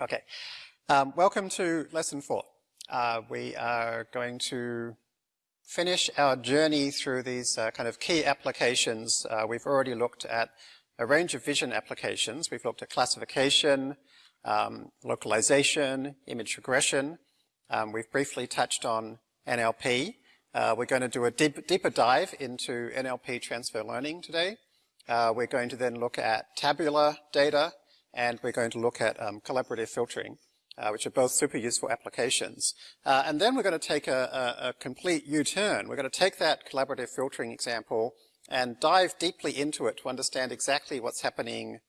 Okay, um, welcome to lesson four. Uh, we are going to finish our journey through these uh, kind of key applications. Uh, we've already looked at a range of vision applications. We've looked at classification, um, localization, image regression. Um, we've briefly touched on NLP. Uh, we're going to do a deep, deeper dive into NLP transfer learning today. Uh, we're going to then look at tabular data, and we're going to look at um, collaborative filtering, uh, which are both super useful applications. Uh, and then we're going to take a, a, a complete U-turn. We're going to take that collaborative filtering example and dive deeply into it to understand exactly what's happening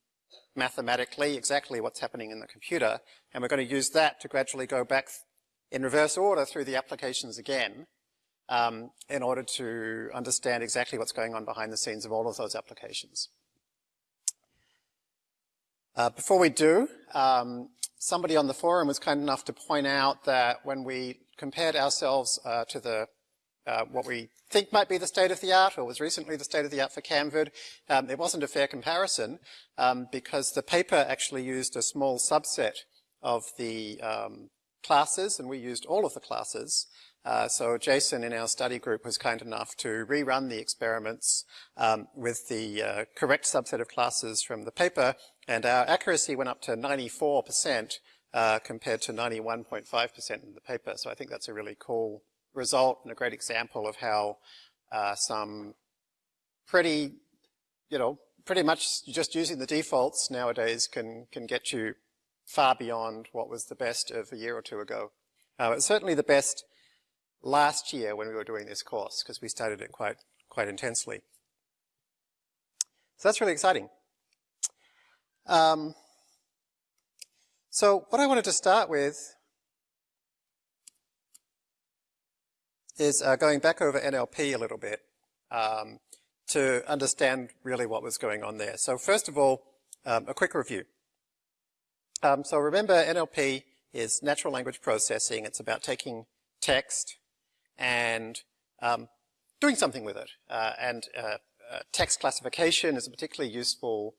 mathematically, exactly what's happening in the computer, and we're going to use that to gradually go back in reverse order through the applications again um, in order to understand exactly what's going on behind the scenes of all of those applications. Uh, before we do, um, somebody on the forum was kind enough to point out that when we compared ourselves uh, to the uh, what we think might be the state of the art, or was recently the state of the art for CamVid, um, it wasn't a fair comparison um, because the paper actually used a small subset of the um, classes, and we used all of the classes. Uh, so Jason in our study group was kind enough to rerun the experiments um, with the uh, correct subset of classes from the paper, and our accuracy went up to 94% uh, compared to 91.5% in the paper. So I think that's a really cool result and a great example of how uh, some pretty, you know, pretty much just using the defaults nowadays can, can get you far beyond what was the best of a year or two ago. Uh, it's certainly the best last year when we were doing this course because we studied it quite, quite intensely. So that's really exciting. Um, so what I wanted to start with is uh, going back over NLP a little bit um, to understand really what was going on there. So first of all, um, a quick review. Um, so remember NLP is natural language processing. It's about taking text and um, doing something with it. Uh, and uh, uh, text classification is a particularly useful,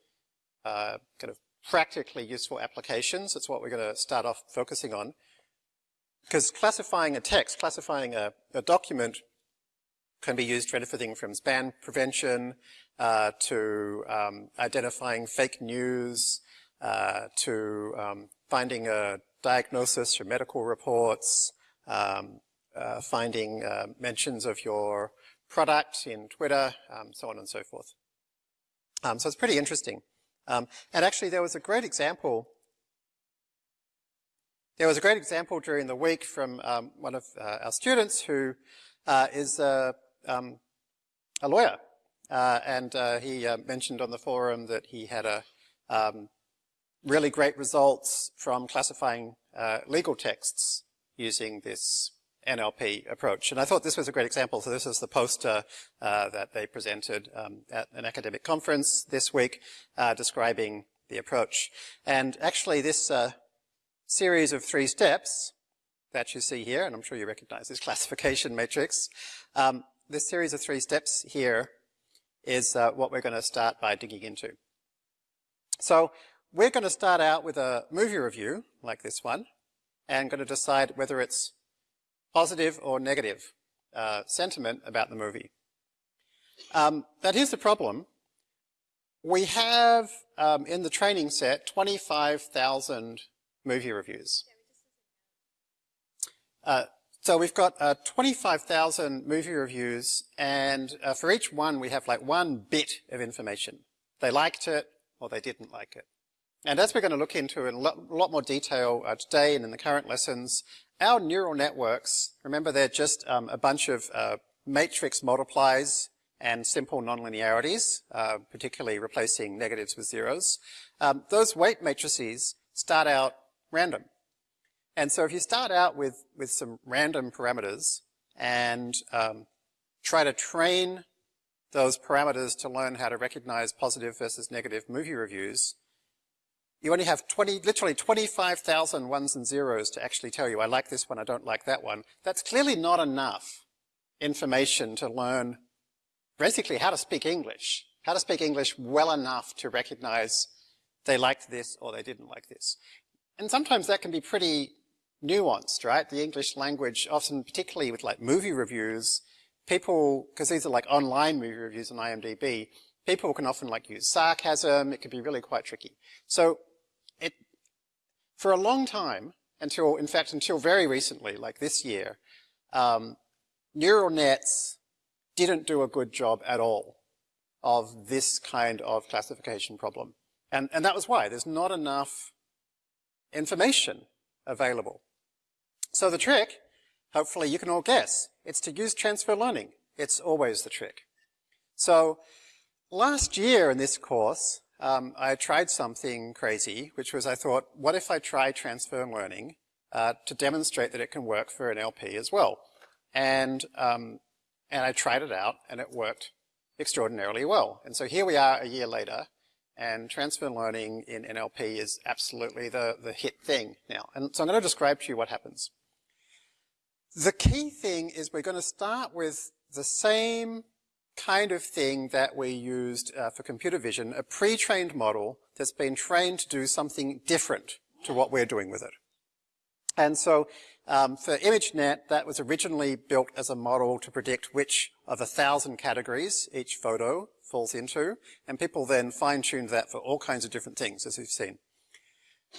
uh, kind of practically useful applications. That's what we're going to start off focusing on. Because classifying a text, classifying a, a, document can be used for anything from spam prevention uh, to um, identifying fake news, uh, to um, finding a diagnosis from medical reports, um, uh, finding uh, mentions of your product in Twitter, um, so on and so forth. Um, so it's pretty interesting. Um, and actually there was a great example there was a great example during the week from um, one of uh, our students who uh, is a, um, a lawyer. Uh, and uh, he uh, mentioned on the forum that he had a um, really great results from classifying uh, legal texts using this NLP approach. And I thought this was a great example. So this is the poster uh, that they presented um, at an academic conference this week uh, describing the approach. And actually this uh, series of three steps that you see here, and I'm sure you recognize this classification matrix, um, this series of three steps here is uh, what we're going to start by digging into. So we're going to start out with a movie review, like this one, and going to decide whether it's positive or negative uh, sentiment about the movie. Um, but here's the problem. We have, um, in the training set, 25,000 movie reviews. Uh, so we've got uh, 25,000 movie reviews, and uh, for each one we have like one bit of information. They liked it, or they didn't like it. And as we're going to look into in a lot, more detail uh, today and in the current lessons, our neural networks, remember they're just um, a bunch of uh, matrix multiplies and simple nonlinearities, uh, particularly replacing negatives with zeros. Um, those weight matrices start out random. And so if you start out with, with some random parameters and um, try to train those parameters to learn how to recognize positive versus negative movie reviews, you only have 20, literally 25,000 ones and zeros to actually tell you, I like this one, I don't like that one. That's clearly not enough information to learn basically how to speak English, how to speak English well enough to recognize they liked this or they didn't like this. and sometimes that can be pretty nuanced, right? The English language, often particularly with like movie reviews, people, because these are like online movie reviews on IMDb, people can often like use sarcasm. It can be really quite tricky. So for a long time, until, in fact, until very recently, like this year, um, neural nets didn't do a good job at all of this kind of classification problem. And, and that was why. There's not enough information available. So the trick, hopefully you can all guess, it's to use transfer learning. It's always the trick. So last year in this course, um, I tried something crazy, which was I thought, what if I try transfer learning uh, to demonstrate that it can work for NLP as well? And, um, and I tried it out, and it worked extraordinarily well. And so here we are a year later, and transfer learning in NLP is absolutely the, the hit thing now. And so I'm going to describe to you what happens. The key thing is we're going to start with the same kind of thing that we used uh, for computer vision, a pre-trained model that's been trained to do something different to what we're doing with it. And so um, for ImageNet, that was originally built as a model to predict which of a thousand categories each photo falls into, and people then fine-tuned that for all kinds of different things, as we've seen.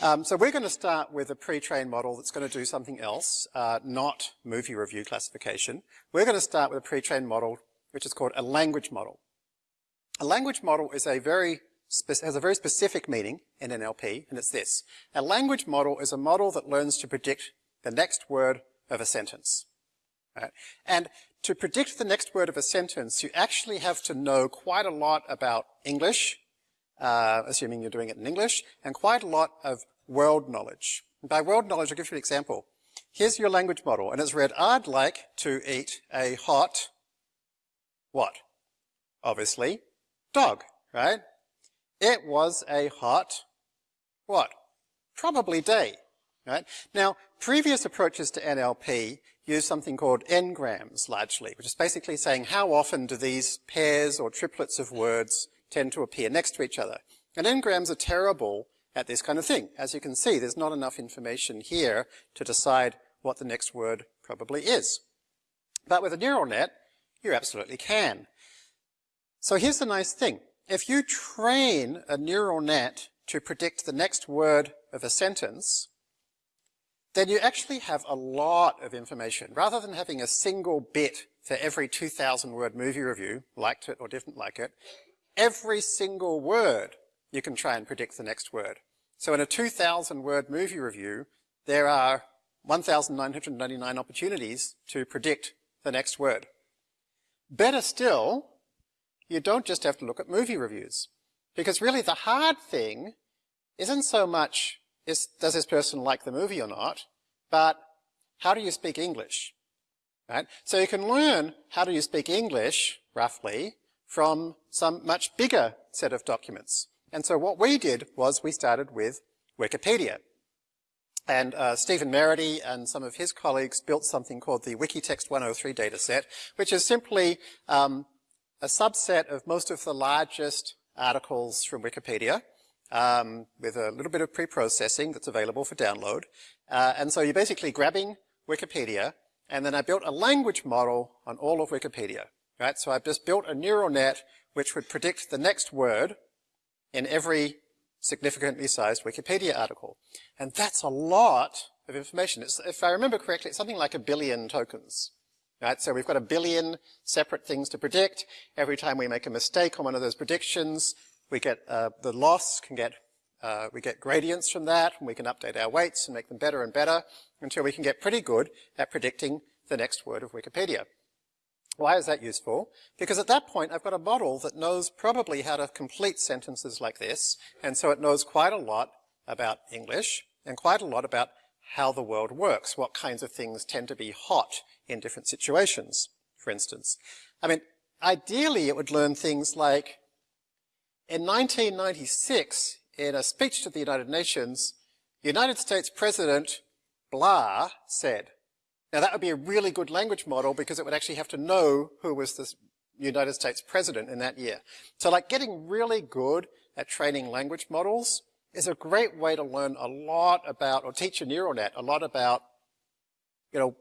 Um, so we're going to start with a pre-trained model that's going to do something else, uh, not movie review classification. We're going to start with a pre-trained model which is called a language model. A language model is a very has a very specific meaning in NLP, and it's this. A language model is a model that learns to predict the next word of a sentence. Right? And to predict the next word of a sentence, you actually have to know quite a lot about English, uh, assuming you're doing it in English, and quite a lot of world knowledge. By world knowledge, I'll give you an example. Here's your language model, and it's read, I'd like to eat a hot what? Obviously, dog, right? It was a hot, what? Probably day, right? Now, previous approaches to NLP use something called n-grams largely, which is basically saying how often do these pairs or triplets of words tend to appear next to each other. And n-grams are terrible at this kind of thing. As you can see, there's not enough information here to decide what the next word probably is. But with a neural net, you absolutely can. So here's the nice thing. If you train a neural net to predict the next word of a sentence, then you actually have a lot of information. Rather than having a single bit for every 2,000 word movie review, liked it or didn't like it, every single word you can try and predict the next word. So in a 2,000 word movie review, there are 1,999 opportunities to predict the next word. Better still, you don't just have to look at movie reviews. Because really the hard thing isn't so much is, does this person like the movie or not, but how do you speak English? Right? So you can learn how do you speak English, roughly, from some much bigger set of documents. And so what we did was we started with Wikipedia. And uh, Stephen Merity and some of his colleagues built something called the Wikitext 103 dataset, which is simply um, a subset of most of the largest articles from Wikipedia, um, with a little bit of pre-processing that's available for download. Uh, and so you're basically grabbing Wikipedia, and then I built a language model on all of Wikipedia. Right? So I've just built a neural net which would predict the next word in every significantly sized Wikipedia article. And that's a lot of information. It's, if I remember correctly, it's something like a billion tokens. Right? So we've got a billion separate things to predict. Every time we make a mistake on one of those predictions, we get uh, the loss can get uh, we get gradients from that, and we can update our weights and make them better and better until we can get pretty good at predicting the next word of Wikipedia. Why is that useful? Because at that point, I've got a model that knows probably how to complete sentences like this, and so it knows quite a lot about English, and quite a lot about how the world works, what kinds of things tend to be hot in different situations, for instance. I mean, ideally it would learn things like, in 1996, in a speech to the United Nations, United States President blah said, now that would be a really good language model because it would actually have to know who was the United States president in that year. So like getting really good at training language models is a great way to learn a lot about, or teach a neural net a lot about, you know,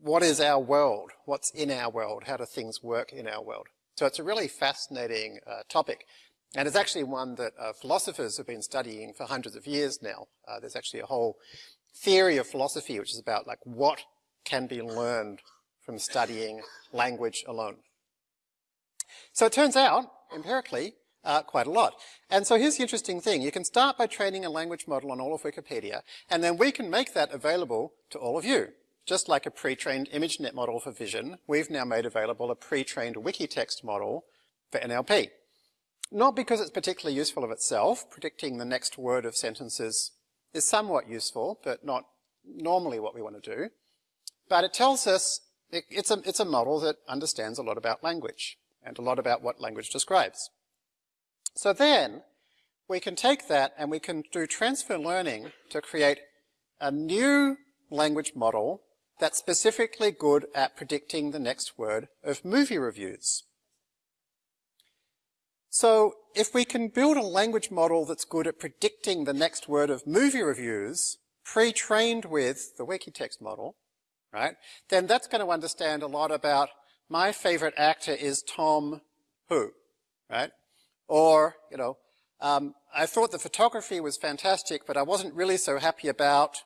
what is our world? What's in our world? How do things work in our world? So it's a really fascinating uh, topic. And it's actually one that uh, philosophers have been studying for hundreds of years now. Uh, there's actually a whole theory of philosophy which is about like what can be learned from studying language alone. So it turns out, empirically, uh, quite a lot. And so here's the interesting thing. You can start by training a language model on all of Wikipedia, and then we can make that available to all of you. Just like a pre-trained ImageNet model for vision, we've now made available a pre-trained Wikitext model for NLP. Not because it's particularly useful of itself, predicting the next word of sentences is somewhat useful, but not normally what we want to do. But it tells us it, it's, a, it's a model that understands a lot about language and a lot about what language describes. So then we can take that and we can do transfer learning to create a new language model that's specifically good at predicting the next word of movie reviews. So if we can build a language model that's good at predicting the next word of movie reviews, pre-trained with the Wikitext model, right, then that's going to understand a lot about my favorite actor is Tom who, right? Or, you know, um, I thought the photography was fantastic, but I wasn't really so happy about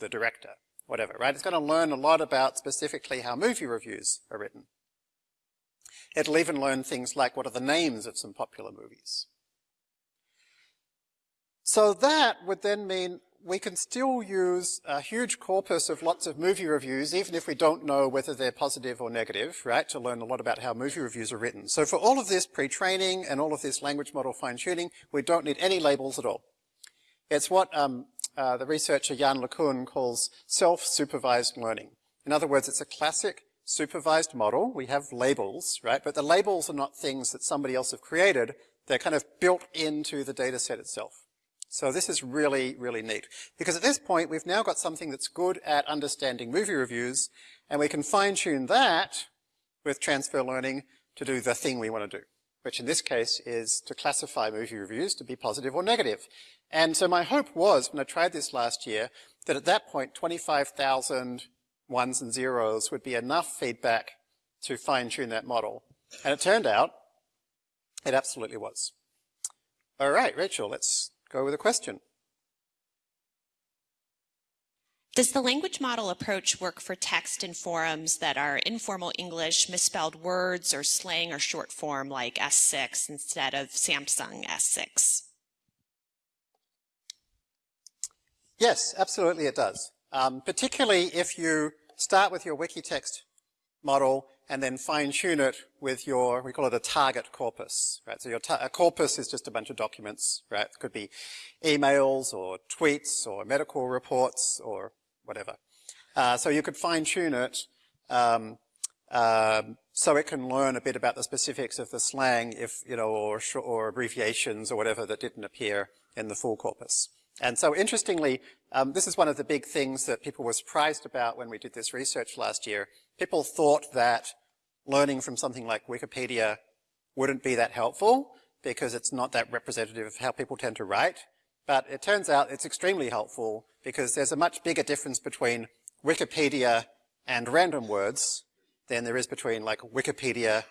the director whatever, right? It's going to learn a lot about specifically how movie reviews are written. It'll even learn things like what are the names of some popular movies. So that would then mean we can still use a huge corpus of lots of movie reviews, even if we don't know whether they're positive or negative, right, to learn a lot about how movie reviews are written. So for all of this pre-training and all of this language model fine-tuning, we don't need any labels at all. It's what um, uh, the researcher Yann LeCun calls self-supervised learning. In other words, it's a classic supervised model. We have labels, right? But the labels are not things that somebody else have created. They're kind of built into the data set itself. So this is really, really neat. Because at this point, we've now got something that's good at understanding movie reviews, and we can fine-tune that with transfer learning to do the thing we want to do, which in this case is to classify movie reviews to be positive or negative. And so my hope was, when I tried this last year, that at that point 25,000 ones and zeros would be enough feedback to fine-tune that model. And it turned out it absolutely was. All right, Rachel, let's go with a question. Does the language model approach work for text in forums that are informal English, misspelled words, or slang or short form like S6 instead of Samsung S6? Yes, absolutely it does. Um, particularly if you start with your Wikitext model and then fine-tune it with your, we call it a target corpus, right? So your a corpus is just a bunch of documents, right? It could be emails or tweets or medical reports or whatever. Uh, so you could fine-tune it um, um, so it can learn a bit about the specifics of the slang if, you know, or, or abbreviations or whatever that didn't appear in the full corpus. And so interestingly, um, this is one of the big things that people were surprised about when we did this research last year. People thought that learning from something like Wikipedia wouldn't be that helpful because it's not that representative of how people tend to write. But it turns out it's extremely helpful because there's a much bigger difference between Wikipedia and random words than there is between like Wikipedia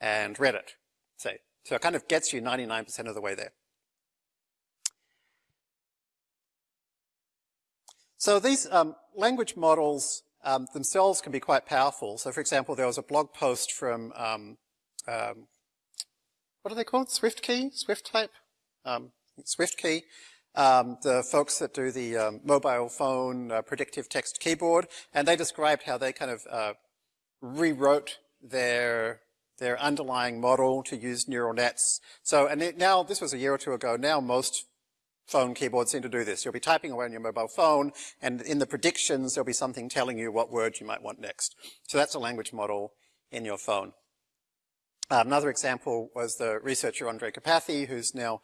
and Reddit, say. So it kind of gets you 99% of the way there. So these um, language models um, themselves can be quite powerful. So for example, there was a blog post from, um, um what are they called? SwiftKey? SwiftType? Um, SwiftKey. Um, the folks that do the mobile phone uh, predictive text keyboard, and they described how they kind of uh, rewrote their their underlying model to use neural nets. So, and it, now, this was a year or two ago, now most phone keyboards seem to do this. You'll be typing away on your mobile phone, and in the predictions, there'll be something telling you what word you might want next. So that's a language model in your phone. Uh, another example was the researcher Andrej Karpathy, who's now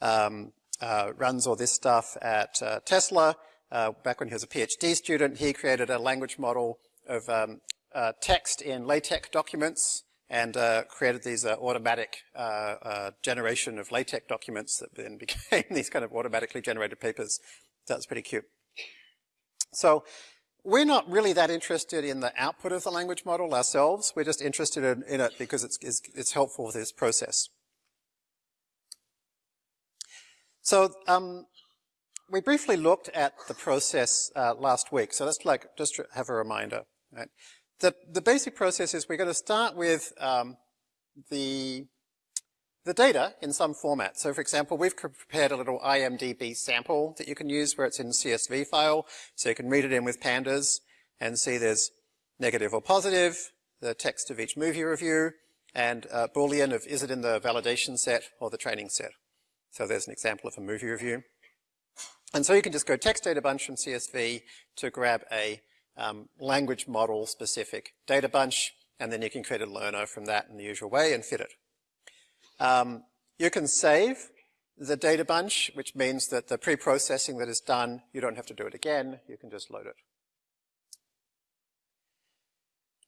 um, uh, runs all this stuff at uh, Tesla. Uh, back when he was a PhD student, he created a language model of um, uh, text in LaTeX documents and uh, created these uh, automatic uh, uh, generation of LaTeX documents that then became these kind of automatically generated papers. That's pretty cute. So we're not really that interested in the output of the language model ourselves. We're just interested in, in it because it's, it's, it's, helpful for this process. So um, we briefly looked at the process uh, last week. So let's like just have a reminder. Right? The, the basic process is we're going to start with um, the, the data in some format. So for example, we've prepared a little IMDB sample that you can use where it's in CSV file. So you can read it in with pandas and see there's negative or positive, the text of each movie review, and uh, Boolean of is it in the validation set or the training set. So there's an example of a movie review. And so you can just go text data bunch from CSV to grab a um, language model specific data bunch, and then you can create a learner from that in the usual way and fit it. Um, you can save the data bunch, which means that the pre-processing that is done, you don't have to do it again, you can just load it.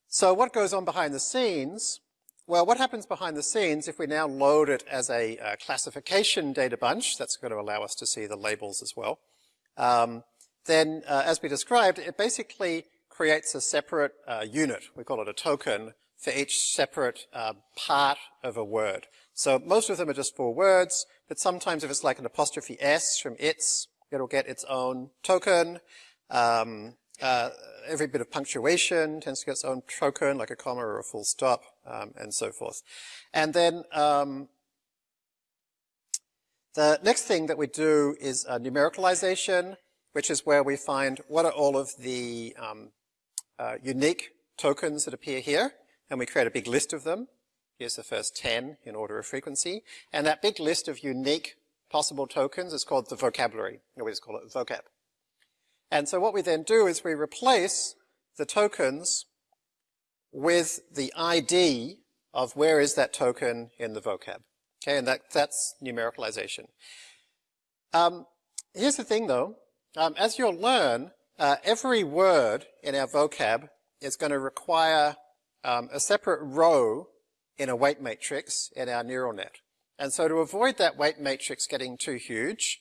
So what goes on behind the scenes? Well, what happens behind the scenes if we now load it as a, a classification data bunch, that's going to allow us to see the labels as well. Um, then uh, as we described, it basically creates a separate uh, unit. We call it a token for each separate uh, part of a word. So most of them are just four words, but sometimes if it's like an apostrophe S from its, it'll get its own token. Um, uh, every bit of punctuation tends to get its own token, like a comma or a full stop, um, and so forth. And then um, the next thing that we do is numericalization which is where we find what are all of the um, uh, unique tokens that appear here, and we create a big list of them. Here's the first 10 in order of frequency. And that big list of unique possible tokens is called the vocabulary, or we just call it vocab. And so what we then do is we replace the tokens with the ID of where is that token in the vocab. Okay, and that, that's numericalization. Um, here's the thing though, um, as you'll learn, uh, every word in our vocab is going to require um, a separate row in a weight matrix in our neural net. And so to avoid that weight matrix getting too huge,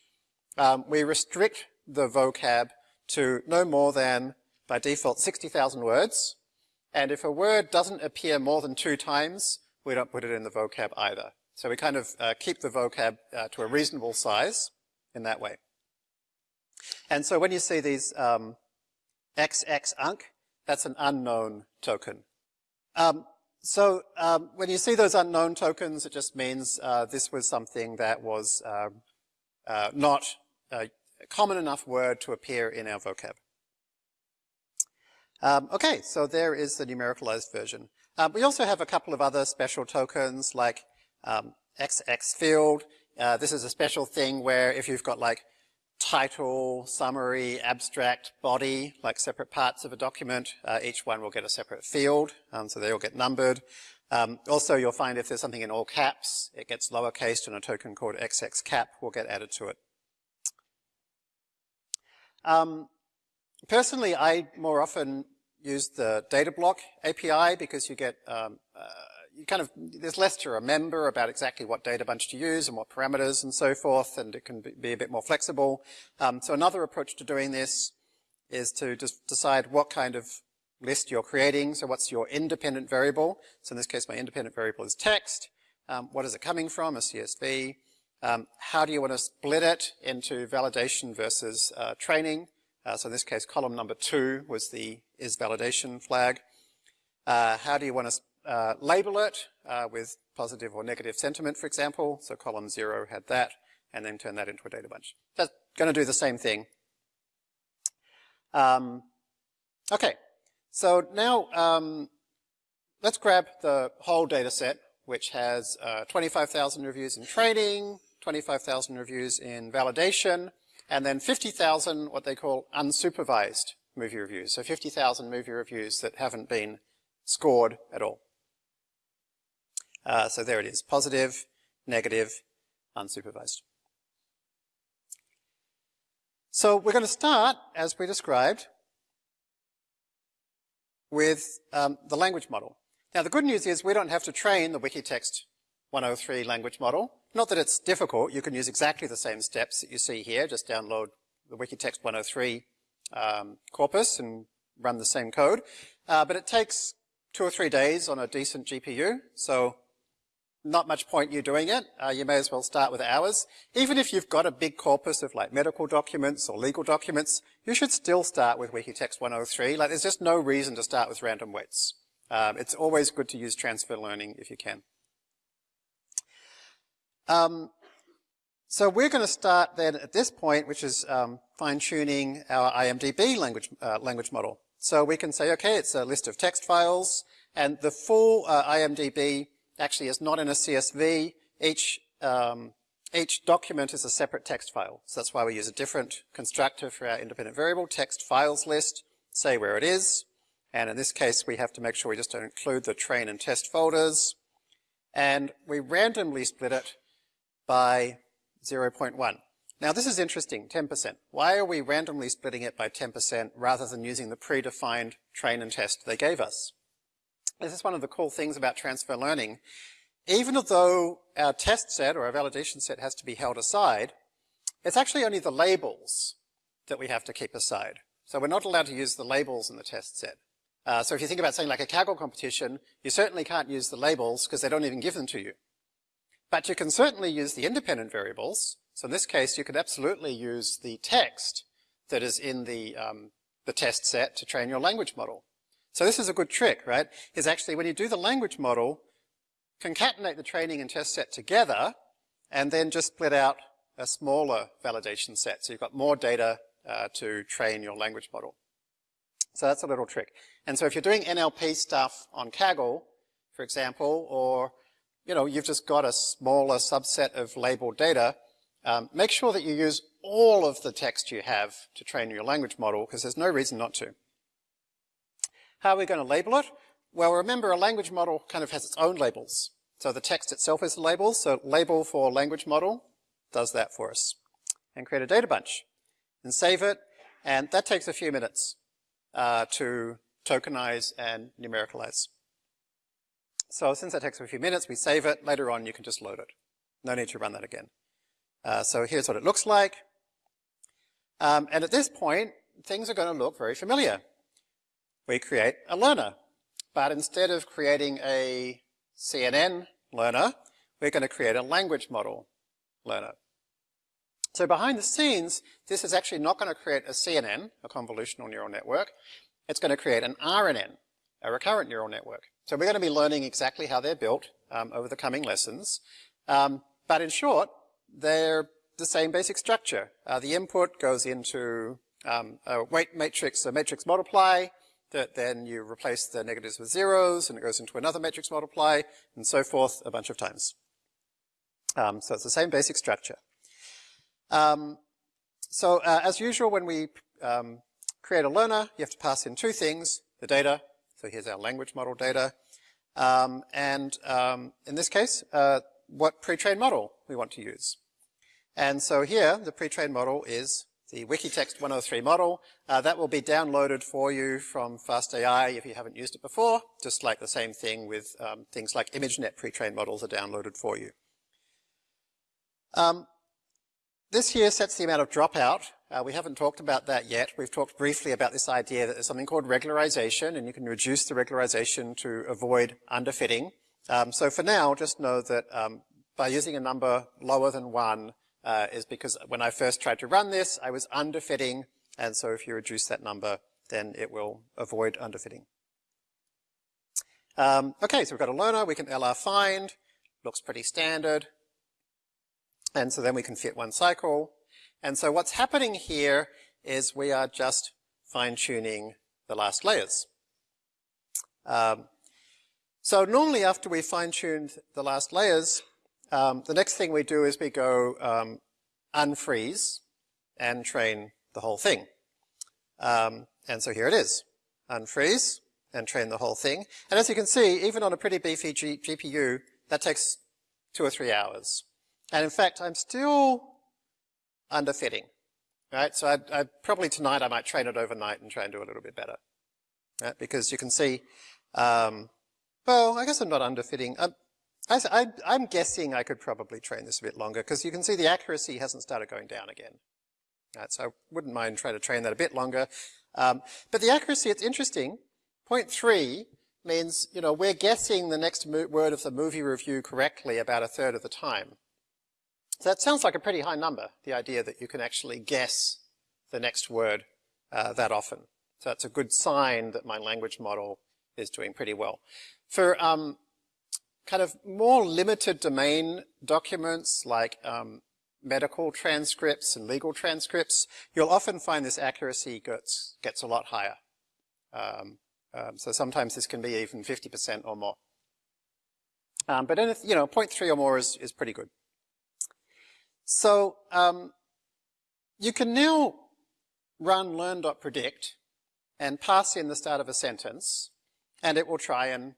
um, we restrict the vocab to no more than, by default, 60,000 words. And if a word doesn't appear more than two times, we don't put it in the vocab either. So we kind of uh, keep the vocab uh, to a reasonable size in that way. And so when you see these um, XX unc, that's an unknown token. Um, so um, when you see those unknown tokens, it just means uh, this was something that was uh, uh, not a common enough word to appear in our vocab. Um, okay, so there is the numericalized version. Um, we also have a couple of other special tokens like XX um, field. Uh, this is a special thing where if you've got like title, summary, abstract, body, like separate parts of a document. Uh, each one will get a separate field, um, so they all get numbered. Um, also, you'll find if there's something in all caps, it gets lowercased and a token called XXCap will get added to it. Um, personally, I more often use the data block API because you get um, uh, you kind of, there's less to remember about exactly what data bunch to use and what parameters and so forth, and it can be a bit more flexible. Um, so another approach to doing this is to just decide what kind of list you're creating. So what's your independent variable? So in this case, my independent variable is text. Um, what is it coming from? A CSV. Um, how do you want to split it into validation versus uh, training? Uh, so in this case, column number two was the is validation flag. Uh, how do you want to uh, label it uh, with positive or negative sentiment, for example. So column zero had that, and then turn that into a data bunch. That's going to do the same thing. Um, okay, so now um, let's grab the whole data set, which has uh, 25,000 reviews in training, 25,000 reviews in validation, and then 50,000 what they call unsupervised movie reviews. So 50,000 movie reviews that haven't been scored at all. Uh, so there it is, positive, negative, unsupervised. So we're going to start, as we described, with um, the language model. Now the good news is we don't have to train the Wikitext 103 language model. Not that it's difficult, you can use exactly the same steps that you see here, just download the Wikitext 103 um, corpus and run the same code. Uh, but it takes two or three days on a decent GPU, so not much point you doing it. Uh, you may as well start with ours. Even if you've got a big corpus of like medical documents or legal documents, you should still start with Wikitext 103. Like there's just no reason to start with random weights. Um, it's always good to use transfer learning if you can. Um, so we're going to start then at this point, which is um, fine-tuning our IMDb language, uh, language model. So we can say, okay, it's a list of text files, and the full uh, IMDb actually is not in a CSV. Each, um, each document is a separate text file. So that's why we use a different constructor for our independent variable, text files list, say where it is. And in this case, we have to make sure we just don't include the train and test folders. And we randomly split it by 0.1. Now this is interesting, 10%. Why are we randomly splitting it by 10% rather than using the predefined train and test they gave us? This is one of the cool things about transfer learning. Even though our test set or our validation set has to be held aside, it's actually only the labels that we have to keep aside. So we're not allowed to use the labels in the test set. Uh, so if you think about something like a Kaggle competition, you certainly can't use the labels because they don't even give them to you. But you can certainly use the independent variables. So in this case, you could absolutely use the text that is in the, um, the test set to train your language model. So this is a good trick, right? Is actually when you do the language model, concatenate the training and test set together, and then just split out a smaller validation set. So you've got more data uh, to train your language model. So that's a little trick. And so if you're doing NLP stuff on Kaggle, for example, or you know, you've just got a smaller subset of labeled data, um, make sure that you use all of the text you have to train your language model because there's no reason not to. How are we going to label it? Well, remember a language model kind of has its own labels. So the text itself is a label, so label for language model does that for us. And create a data bunch and save it, and that takes a few minutes uh, to tokenize and numericalize. So since that takes a few minutes, we save it. Later on, you can just load it. No need to run that again. Uh, so here's what it looks like. Um, and at this point, things are going to look very familiar we create a learner. But instead of creating a CNN learner, we're going to create a language model learner. So behind the scenes, this is actually not going to create a CNN, a convolutional neural network. It's going to create an RNN, a recurrent neural network. So we're going to be learning exactly how they're built um, over the coming lessons. Um, but in short, they're the same basic structure. Uh, the input goes into um, a weight matrix, a matrix multiply, that then you replace the negatives with zeros, and it goes into another matrix multiply, and so forth a bunch of times. Um, so it's the same basic structure. Um, so uh, as usual, when we um, create a learner, you have to pass in two things, the data, so here's our language model data, um, and um, in this case, uh, what pre-trained model we want to use. And so here, the pre-trained model is the Wikitext 103 model. Uh, that will be downloaded for you from FastAI if you haven't used it before, just like the same thing with um, things like ImageNet pre-trained models are downloaded for you. Um, this here sets the amount of dropout. Uh, we haven't talked about that yet. We've talked briefly about this idea that there's something called regularization, and you can reduce the regularization to avoid underfitting. Um, so for now, just know that um, by using a number lower than one, uh, is because when I first tried to run this, I was underfitting, and so if you reduce that number, then it will avoid underfitting. Um, okay, so we've got a learner, we can LR find, looks pretty standard, and so then we can fit one cycle. And so what's happening here is we are just fine-tuning the last layers. Um, so normally after we fine-tuned the last layers, um, the next thing we do is we go um, unfreeze and train the whole thing. Um, and so here it is. Unfreeze and train the whole thing. And as you can see, even on a pretty beefy G GPU, that takes two or three hours. And in fact, I'm still underfitting. Right? So I'd, I'd probably tonight I might train it overnight and try and do a little bit better. Right? Because you can see um, well, I guess I'm not underfitting. Um, I, am guessing I could probably train this a bit longer because you can see the accuracy hasn't started going down again. Right, so I wouldn't mind trying to train that a bit longer. Um, but the accuracy, it's interesting. Point three means, you know, we're guessing the next word of the movie review correctly about a third of the time. So that sounds like a pretty high number, the idea that you can actually guess the next word uh, that often. So that's a good sign that my language model is doing pretty well. For um, kind of more limited domain documents like um, medical transcripts and legal transcripts, you'll often find this accuracy gets, gets a lot higher. Um, um, so sometimes this can be even 50% or more. Um, but you know, 0.3 or more is, is pretty good. So um, you can now run learn.predict and pass in the start of a sentence, and it will try and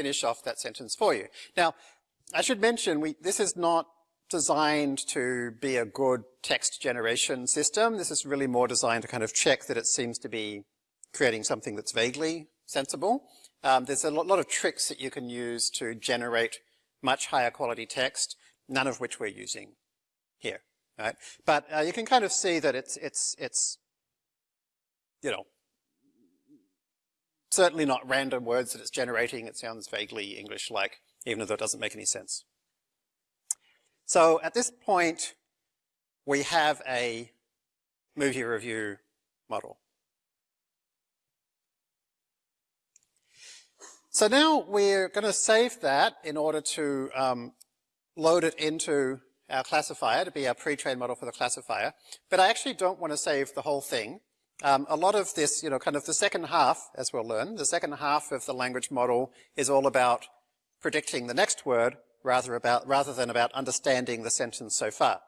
finish off that sentence for you. Now, I should mention, we, this is not designed to be a good text generation system. This is really more designed to kind of check that it seems to be creating something that's vaguely sensible. Um, there's a lot of tricks that you can use to generate much higher quality text, none of which we're using here, right? But uh, you can kind of see that it's, it's, it's, you know, certainly not random words that it's generating. It sounds vaguely English-like, even though it doesn't make any sense. So at this point, we have a movie review model. So now we're going to save that in order to um, load it into our classifier to be our pre-trained model for the classifier. But I actually don't want to save the whole thing. Um, a lot of this, you know, kind of the second half, as we'll learn, the second half of the language model is all about predicting the next word rather, about, rather than about understanding the sentence so far.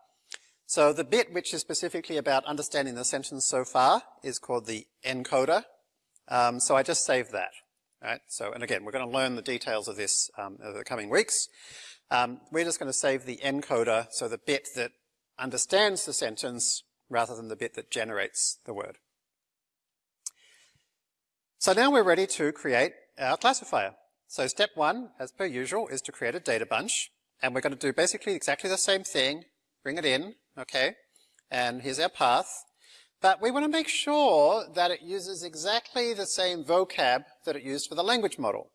So the bit which is specifically about understanding the sentence so far is called the encoder. Um, so I just saved that. Right? So, and again, we're going to learn the details of this um, over the coming weeks. Um, we're just going to save the encoder, so the bit that understands the sentence rather than the bit that generates the word. So now we're ready to create our classifier. So step one, as per usual, is to create a data bunch. And we're going to do basically exactly the same thing, bring it in, okay? And here's our path. But we want to make sure that it uses exactly the same vocab that it used for the language model.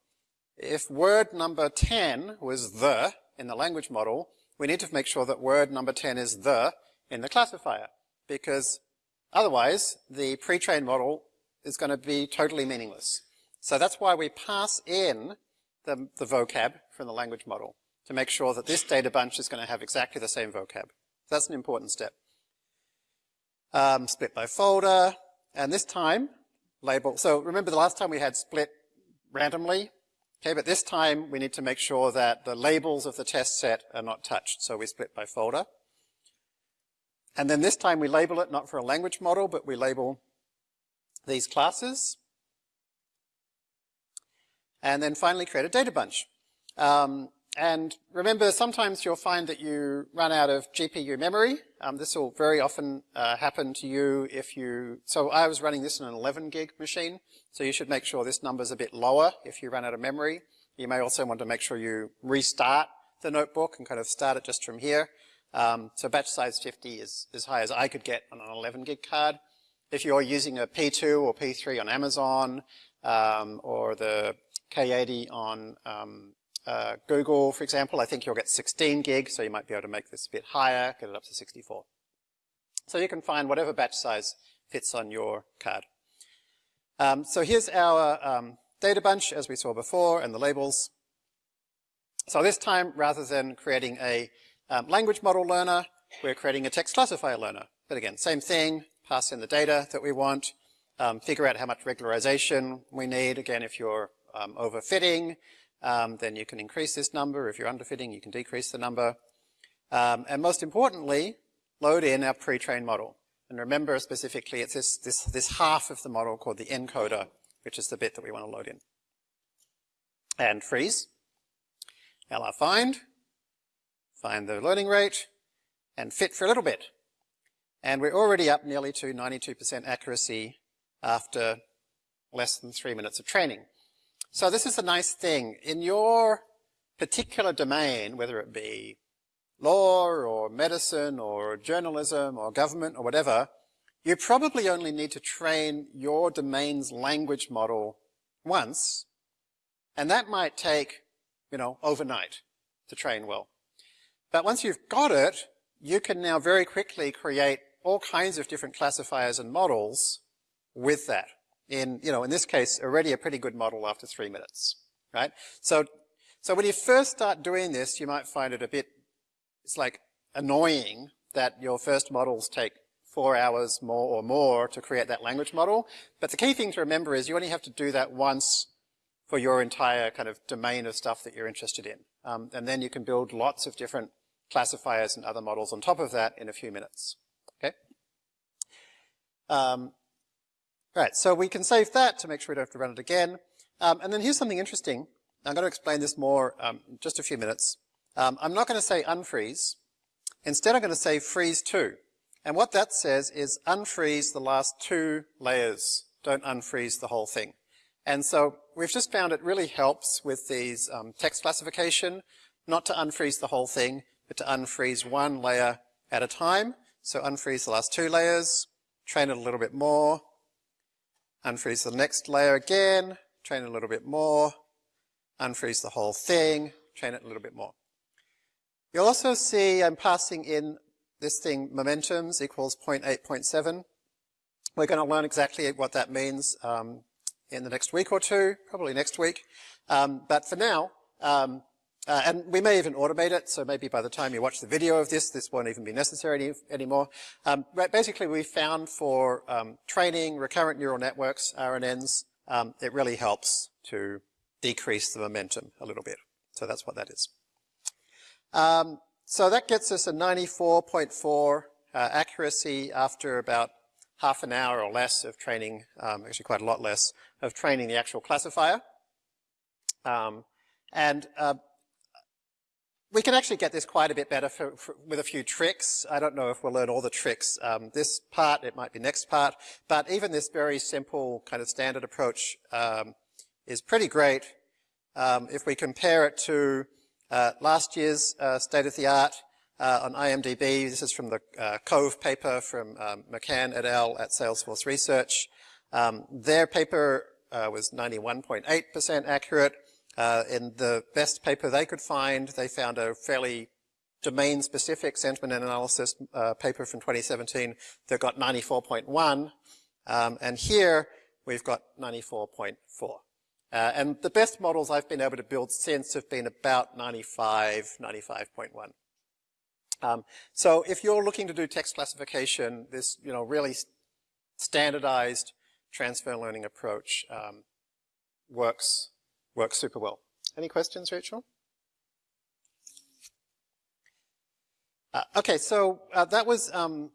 If word number 10 was the in the language model, we need to make sure that word number 10 is the in the classifier, because otherwise the pre-trained model is going to be totally meaningless. So that's why we pass in the, the vocab from the language model to make sure that this data bunch is going to have exactly the same vocab. That's an important step um, split by folder, and this time label. So remember the last time we had split randomly, okay, but this time we need to make sure that the labels of the test set are not touched, so we split by folder. And then this time we label it not for a language model, but we label these classes. And then finally create a data bunch. Um, and remember, sometimes you'll find that you run out of GPU memory. Um, this will very often uh, happen to you if you, so I was running this on an 11 gig machine, so you should make sure this number is a bit lower if you run out of memory. You may also want to make sure you restart the notebook and kind of start it just from here. Um, so batch size 50 is as high as I could get on an 11 gig card. If you're using a P2 or P3 on Amazon, um, or the K80 on um, uh, Google, for example, I think you'll get 16 gig, so you might be able to make this a bit higher, get it up to 64. So you can find whatever batch size fits on your card. Um, so here's our um, data bunch, as we saw before, and the labels. So this time, rather than creating a um, language model learner, we're creating a text classifier learner. But again, same thing, pass in the data that we want, um, figure out how much regularization we need. Again, if you're um, overfitting, um, then you can increase this number. If you're underfitting, you can decrease the number. Um, and most importantly, load in our pre-trained model. And remember specifically, it's this, this, this half of the model called the encoder, which is the bit that we want to load in. And freeze, LR find, find the learning rate, and fit for a little bit. And we're already up nearly to 92% accuracy after less than three minutes of training. So this is a nice thing. In your particular domain, whether it be law or medicine or journalism or government or whatever, you probably only need to train your domain's language model once, and that might take, you know, overnight to train well. But once you've got it, you can now very quickly create all kinds of different classifiers and models with that. In, you know, in this case, already a pretty good model after three minutes, right? So, so when you first start doing this, you might find it a bit, it's like annoying that your first models take four hours more or more to create that language model. But the key thing to remember is you only have to do that once for your entire kind of domain of stuff that you're interested in. Um, and then you can build lots of different classifiers and other models on top of that in a few minutes. Um, right, so we can save that to make sure we don't have to run it again. Um, and then here's something interesting. I'm going to explain this more um, in just a few minutes. Um, I'm not going to say unfreeze. Instead, I'm going to say freeze to. And what that says is unfreeze the last two layers. Don't unfreeze the whole thing. And so we've just found it really helps with these um, text classification, not to unfreeze the whole thing, but to unfreeze one layer at a time. So unfreeze the last two layers, train it a little bit more, unfreeze the next layer again, train it a little bit more, unfreeze the whole thing, train it a little bit more. You'll also see I'm passing in this thing momentums equals 0.8.7. We're going to learn exactly what that means um, in the next week or two, probably next week. Um, but for now, um, uh, and we may even automate it, so maybe by the time you watch the video of this, this won't even be necessary any, anymore. Um, but basically, we found for um, training recurrent neural networks, RNNs, um, it really helps to decrease the momentum a little bit. So that's what that is. Um, so that gets us a 94.4 uh, accuracy after about half an hour or less of training, um, actually quite a lot less, of training the actual classifier. Um, and uh, we can actually get this quite a bit better for, for, with a few tricks. I don't know if we'll learn all the tricks um, this part, it might be next part, but even this very simple kind of standard approach um, is pretty great. Um, if we compare it to uh, last year's uh, state-of-the-art uh, on IMDb, this is from the uh, CoVe paper from um, McCann et al. at Salesforce Research. Um, their paper uh, was 91.8% accurate. Uh, in the best paper they could find, they found a fairly domain-specific sentiment analysis uh, paper from 2017 that got 94.1, um, and here we've got 94.4. Uh, and the best models I've been able to build since have been about 95, 95.1. Um, so if you're looking to do text classification, this you know really standardized transfer learning approach um, works works super well. Any questions, Rachel? Uh, okay, so uh, that was um,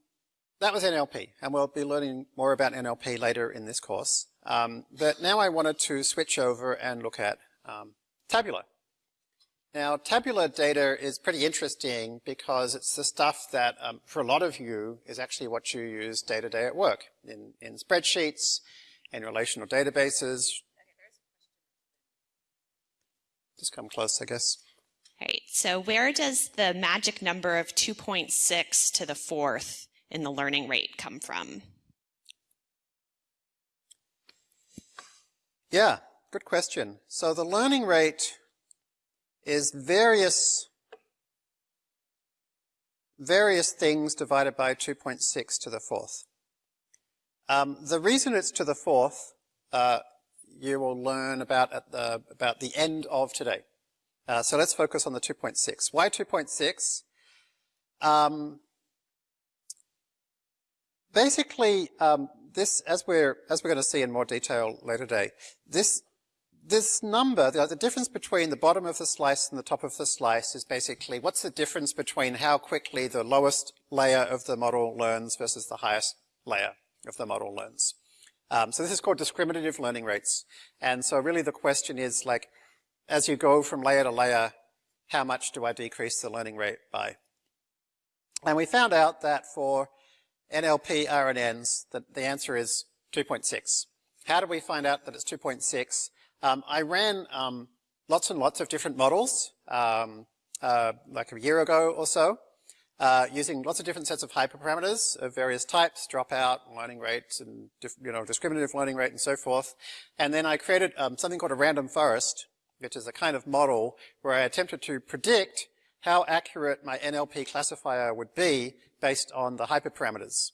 that was NLP, and we'll be learning more about NLP later in this course. Um, but now I wanted to switch over and look at um, tabular. Now, tabular data is pretty interesting because it's the stuff that, um, for a lot of you, is actually what you use day to day at work in, in spreadsheets, in relational databases, just come close, I guess. Right. So where does the magic number of 2.6 to the fourth in the learning rate come from? Yeah, good question. So the learning rate is various various things divided by 2.6 to the fourth. Um, the reason it's to the fourth uh, you will learn about at the, about the end of today. Uh, so let's focus on the 2.6. Why 2.6? Um, basically, um, this, as we're, as we're going to see in more detail later today, this, this number, the, the difference between the bottom of the slice and the top of the slice is basically what's the difference between how quickly the lowest layer of the model learns versus the highest layer of the model learns. Um, so this is called discriminative learning rates. And so really the question is like, as you go from layer to layer, how much do I decrease the learning rate by? And we found out that for NLP RNNs, that the answer is 2.6. How do we find out that it's 2.6? um, I ran um, lots and lots of different models, um, uh, like a year ago or so, uh, using lots of different sets of hyperparameters of various types, dropout, learning rates, and you know discriminative learning rate, and so forth. And then I created um, something called a random forest, which is a kind of model where I attempted to predict how accurate my NLP classifier would be based on the hyperparameters.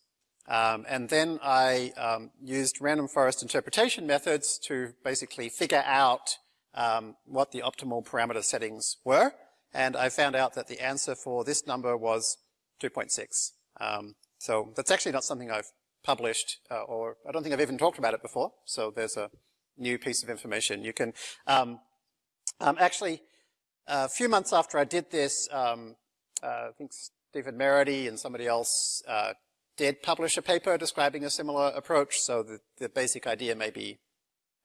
Um, and then I um, used random forest interpretation methods to basically figure out um, what the optimal parameter settings were. And I found out that the answer for this number was 2.6. Um, so that's actually not something I've published, uh, or I don't think I've even talked about it before. So there's a new piece of information. You can um, um, actually, a few months after I did this, um, uh, I think Stephen Merity and somebody else uh, did publish a paper describing a similar approach, so the, the basic idea may be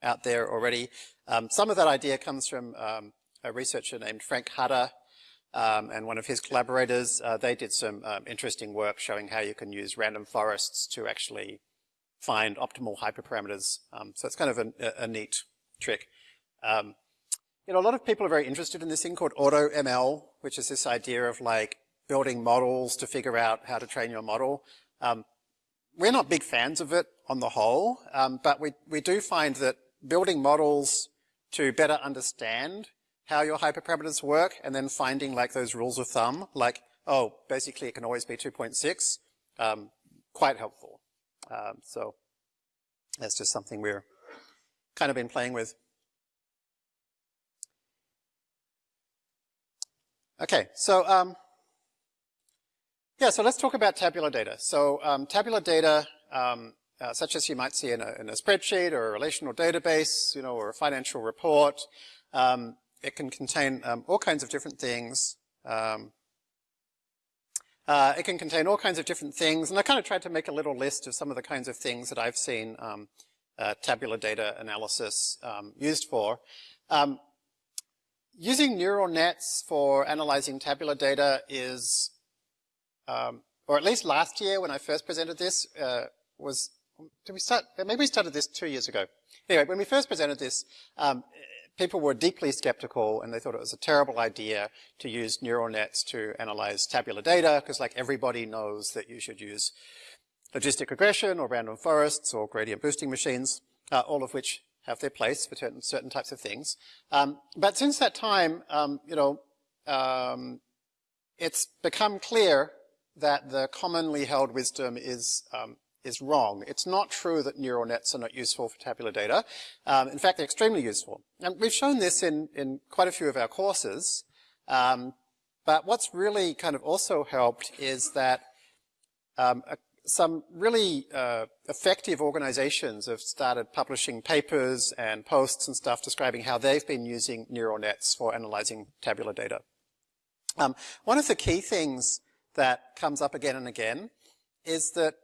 out there already. Um, some of that idea comes from um, a researcher named Frank Hutter um, and one of his collaborators. Uh, they did some um, interesting work showing how you can use random forests to actually find optimal hyperparameters. Um, so it's kind of a, a neat trick. Um, you know, a lot of people are very interested in this thing called AutoML, which is this idea of like building models to figure out how to train your model. Um, we're not big fans of it on the whole, um, but we, we do find that building models to better understand how your hyperparameters work and then finding like those rules of thumb, like, oh, basically it can always be 2.6, um, quite helpful. Um, so that's just something we're kind of been playing with. Okay, so um, yeah, so let's talk about tabular data. So um, tabular data, um, uh, such as you might see in a, in a, spreadsheet or a relational database, you know, or a financial report, um, it can contain um, all kinds of different things. Um, uh, it can contain all kinds of different things, and I kind of tried to make a little list of some of the kinds of things that I've seen um, uh, tabular data analysis used for. Using neural nets for analyzing tabular data is, um, or at least last year when I first presented this, uh, was, did we start, maybe we started this two years ago. Anyway, when we first presented this, um, people were deeply skeptical and they thought it was a terrible idea to use neural nets to analyze tabular data because like everybody knows that you should use logistic regression or random forests or gradient boosting machines, uh, all of which have their place for certain, certain types of things. Um, but since that time, um, you know, um, it's become clear that the commonly held wisdom is um, is wrong. It's not true that neural nets are not useful for tabular data. Um, in fact, they're extremely useful. And we've shown this in, in quite a few of our courses. Um, but what's really kind of also helped is that um, a some really uh, effective organizations have started publishing papers and posts and stuff describing how they've been using neural nets for analyzing tabular data. Um, one of the key things that comes up again and again is that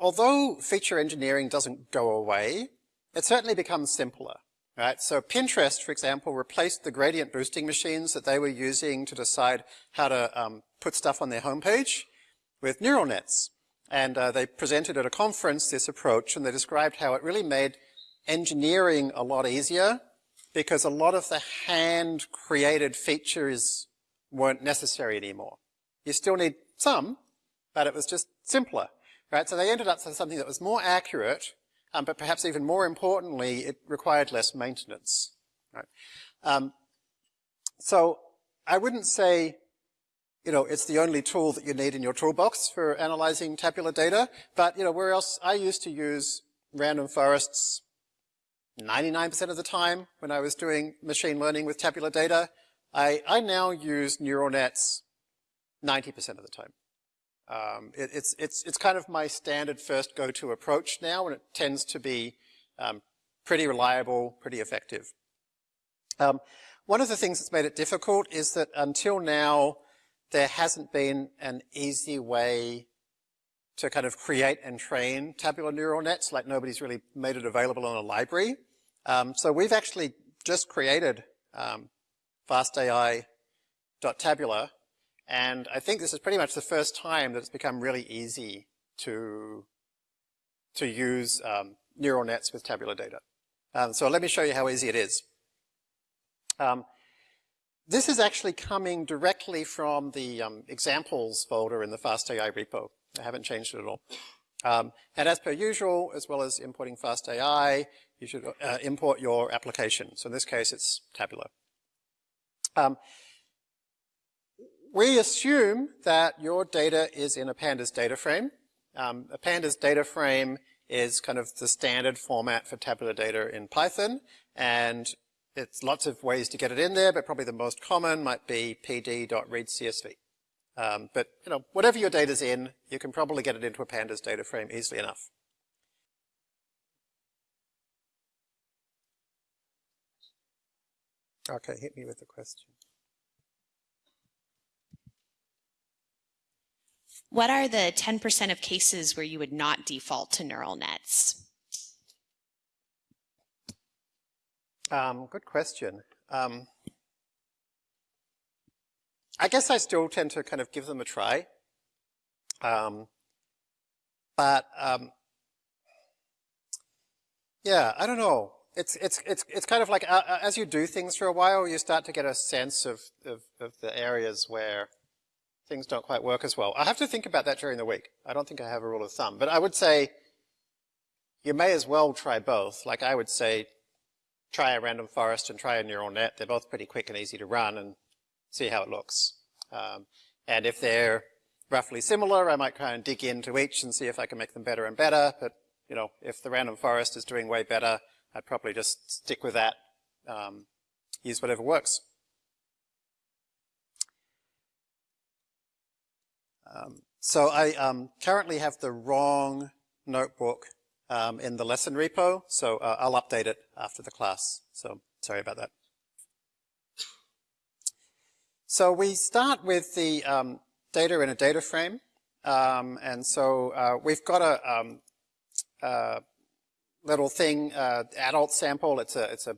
although feature engineering doesn't go away, it certainly becomes simpler. Right? So Pinterest, for example, replaced the gradient boosting machines that they were using to decide how to um, put stuff on their homepage with neural nets. And uh, they presented at a conference this approach and they described how it really made engineering a lot easier because a lot of the hand created features weren't necessary anymore. You still need some, but it was just simpler, right? So they ended up with something that was more accurate, um, but perhaps even more importantly, it required less maintenance, right? Um, so I wouldn't say you know, it's the only tool that you need in your toolbox for analyzing tabular data. But, you know, where else, I used to use random forests 99% of the time when I was doing machine learning with tabular data. I, I now use neural nets 90% of the time. Um, it, it's, it's, it's kind of my standard first go-to approach now, and it tends to be um, pretty reliable, pretty effective. Um, one of the things that's made it difficult is that until now, there hasn't been an easy way to kind of create and train tabular neural nets, like nobody's really made it available in a library. Um, so we've actually just created um, fastai.tabular, and I think this is pretty much the first time that it's become really easy to, to use um, neural nets with tabular data. Um, so let me show you how easy it is. Um, this is actually coming directly from the um, examples folder in the FastAI repo. I haven't changed it at all. Um, and as per usual, as well as importing FastAI, you should uh, import your application. So in this case, it's Tabular. We assume that your data is in a pandas data frame. Um, a pandas data frame is kind of the standard format for tabular data in Python, and it's lots of ways to get it in there, but probably the most common might be pd.readcsv. Um, but you know, whatever your data's in, you can probably get it into a pandas data frame easily enough. Okay, hit me with the question. What are the 10% of cases where you would not default to neural nets? Um, good question. Um, I guess I still tend to kind of give them a try. Um, but um, yeah, I don't know. It's it's it's it's kind of like uh, uh, as you do things for a while, you start to get a sense of, of of the areas where things don't quite work as well. I have to think about that during the week. I don't think I have a rule of thumb, but I would say you may as well try both. Like I would say, try a random forest and try a neural net. They're both pretty quick and easy to run and see how it looks. Um, and if they're roughly similar, I might try and dig into each and see if I can make them better and better. But, you know, if the random forest is doing way better, I'd probably just stick with that, um, use whatever works. Um, so I um, currently have the wrong notebook um, in the lesson repo, so uh, I'll update it after the class. So sorry about that. So we start with the um, data in a data frame. Um, and so uh, we've got a um, uh, little thing, uh, adult sample. It's a, it's a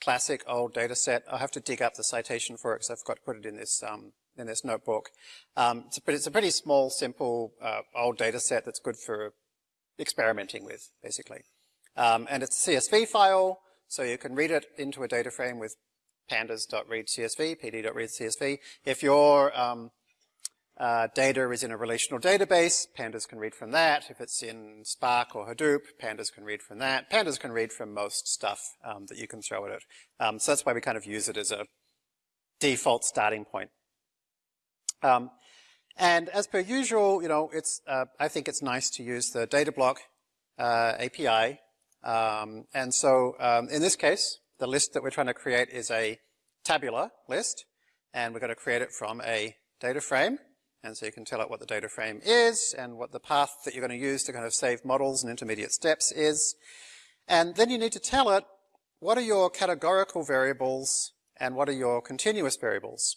classic old data set. I'll have to dig up the citation for it because I've got to put it in this um, in this notebook. Um, it's, a, it's, a, pretty small, simple, uh, old data set that's good for experimenting with, basically. Um, and it's a CSV file, so you can read it into a data frame with pandas.readcsv, pd.readcsv. If your um, uh, data is in a relational database, pandas can read from that. If it's in Spark or Hadoop, pandas can read from that. Pandas can read from most stuff um, that you can throw at it. Um, so that's why we kind of use it as a default starting point. Um, and as per usual, you know, it's, uh, I think it's nice to use the Datablock uh, API. Um, and so um, in this case, the list that we're trying to create is a tabular list, and we're going to create it from a data frame. And so you can tell it what the data frame is and what the path that you're going to use to kind of save models and intermediate steps is. And then you need to tell it what are your categorical variables and what are your continuous variables.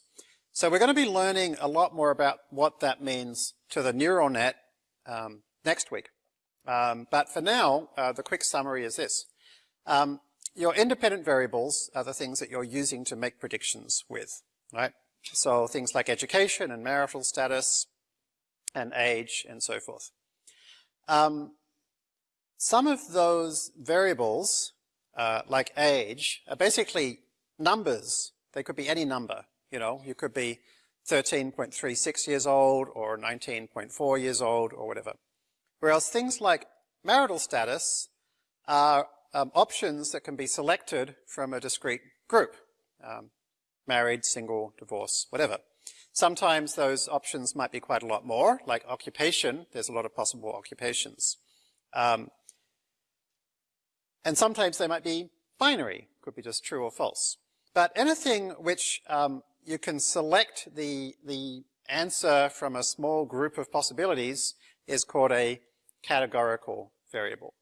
So we're going to be learning a lot more about what that means to the neural net um, next week. Um, but for now, uh, the quick summary is this. Um, your independent variables are the things that you're using to make predictions with, right? So things like education and marital status and age and so forth. Um, some of those variables, uh, like age, are basically numbers. They could be any number. You know, you could be 13.36 years old or 19.4 years old or whatever. Whereas things like marital status are um, options that can be selected from a discrete group. Um, married, single, divorce, whatever. Sometimes those options might be quite a lot more, like occupation. There's a lot of possible occupations. Um, and sometimes they might be binary, could be just true or false. But anything which um, you can select the, the answer from a small group of possibilities is called a categorical variable.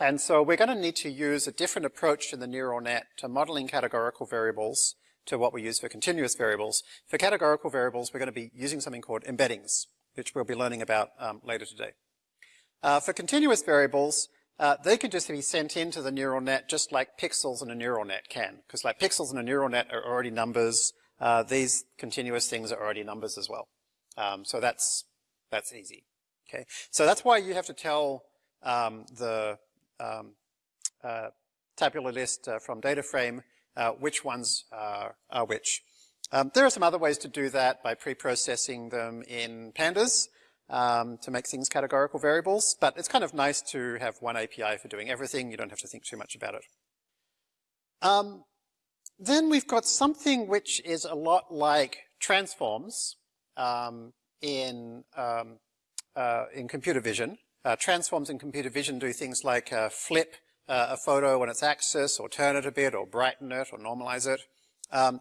And so we're going to need to use a different approach in the neural net to modeling categorical variables to what we use for continuous variables. For categorical variables, we're going to be using something called embeddings, which we'll be learning about um, later today. Uh, for continuous variables, uh, they can just be sent into the neural net just like pixels in a neural net can. Because like pixels in a neural net are already numbers, uh, these continuous things are already numbers as well. Um, so that's, that's easy. Okay, so that's why you have to tell um, the um, uh, tabular list uh, from data frame uh, which ones are, are which. Um, there are some other ways to do that by pre-processing them in pandas um, to make things categorical variables, but it's kind of nice to have one API for doing everything. You don't have to think too much about it. Um, then we've got something which is a lot like transforms um, in, um, uh, in computer vision. Uh, transforms in computer vision do things like uh, flip uh, a photo on its axis, or turn it a bit, or brighten it, or normalize it. Um,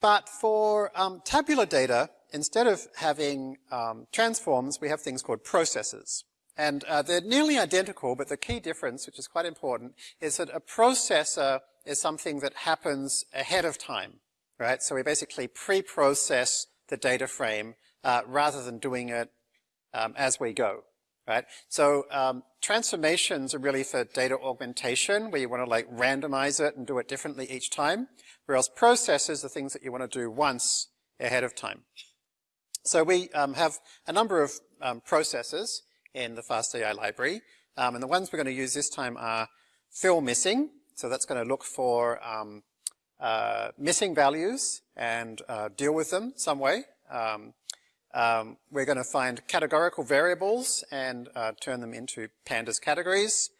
but for um, tabular data, instead of having um, transforms, we have things called processes. And uh, they're nearly identical, but the key difference, which is quite important, is that a processor is something that happens ahead of time, right? So we basically pre-process the data frame uh, rather than doing it um, as we go, right? So um, transformations are really for data augmentation, where you want to like randomize it and do it differently each time, whereas processes are things that you want to do once ahead of time. So we um, have a number of um, processes in the FastAI library, um, and the ones we're going to use this time are fill missing. So that's going to look for um, uh, missing values and uh, deal with them some way. Um, um, we're going to find categorical variables and uh, turn them into pandas categories.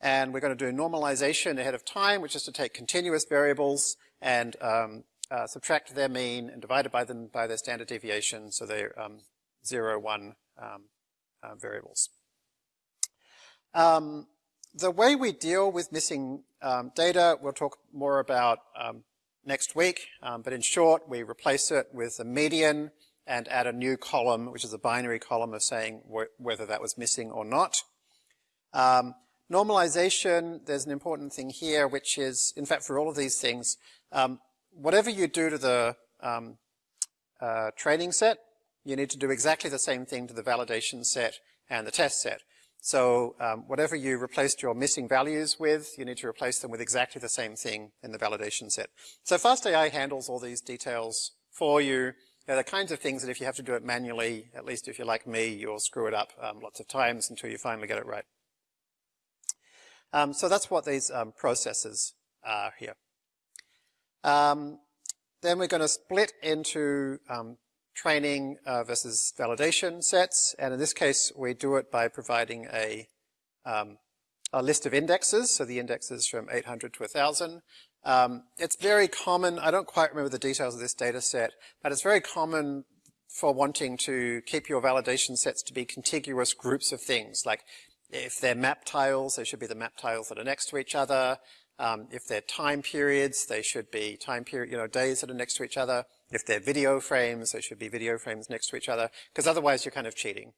And we're going to do normalization ahead of time, which is to take continuous variables and um, uh, subtract their mean and divide by them by their standard deviation, so they're um, zero, one um, uh, variables. Um, the way we deal with missing um, data, we'll talk more about next week, but in short, we replace it with a median and add a new column, which is a binary column of saying wh whether that was missing or not. normalization, there's an important thing here, which is, in fact, for all of these things, um, whatever you do to the um, uh, training set, you need to do exactly the same thing to the validation set and the test set. So um, whatever you replaced your missing values with, you need to replace them with exactly the same thing in the validation set. So FastAI handles all these details for you. They're the kinds of things that if you have to do it manually, at least if you're like me, you'll screw it up um, lots of times until you finally get it right. Um, so that's what these um, processes are here. Um, then we're going to split into um, training uh, versus validation sets. And in this case, we do it by providing a, a list of indexes. So the indexes from 800 to 1,000. Um, it's very common, I don't quite remember the details of this data set, but it's very common for wanting to keep your validation sets to be contiguous groups of things. Like if they're map tiles, they should be the map tiles that are next to each other. Um, if they're time periods, they should be time period, you know, days that are next to each other. If they're video frames, they should be video frames next to each other, because otherwise you're kind of cheating,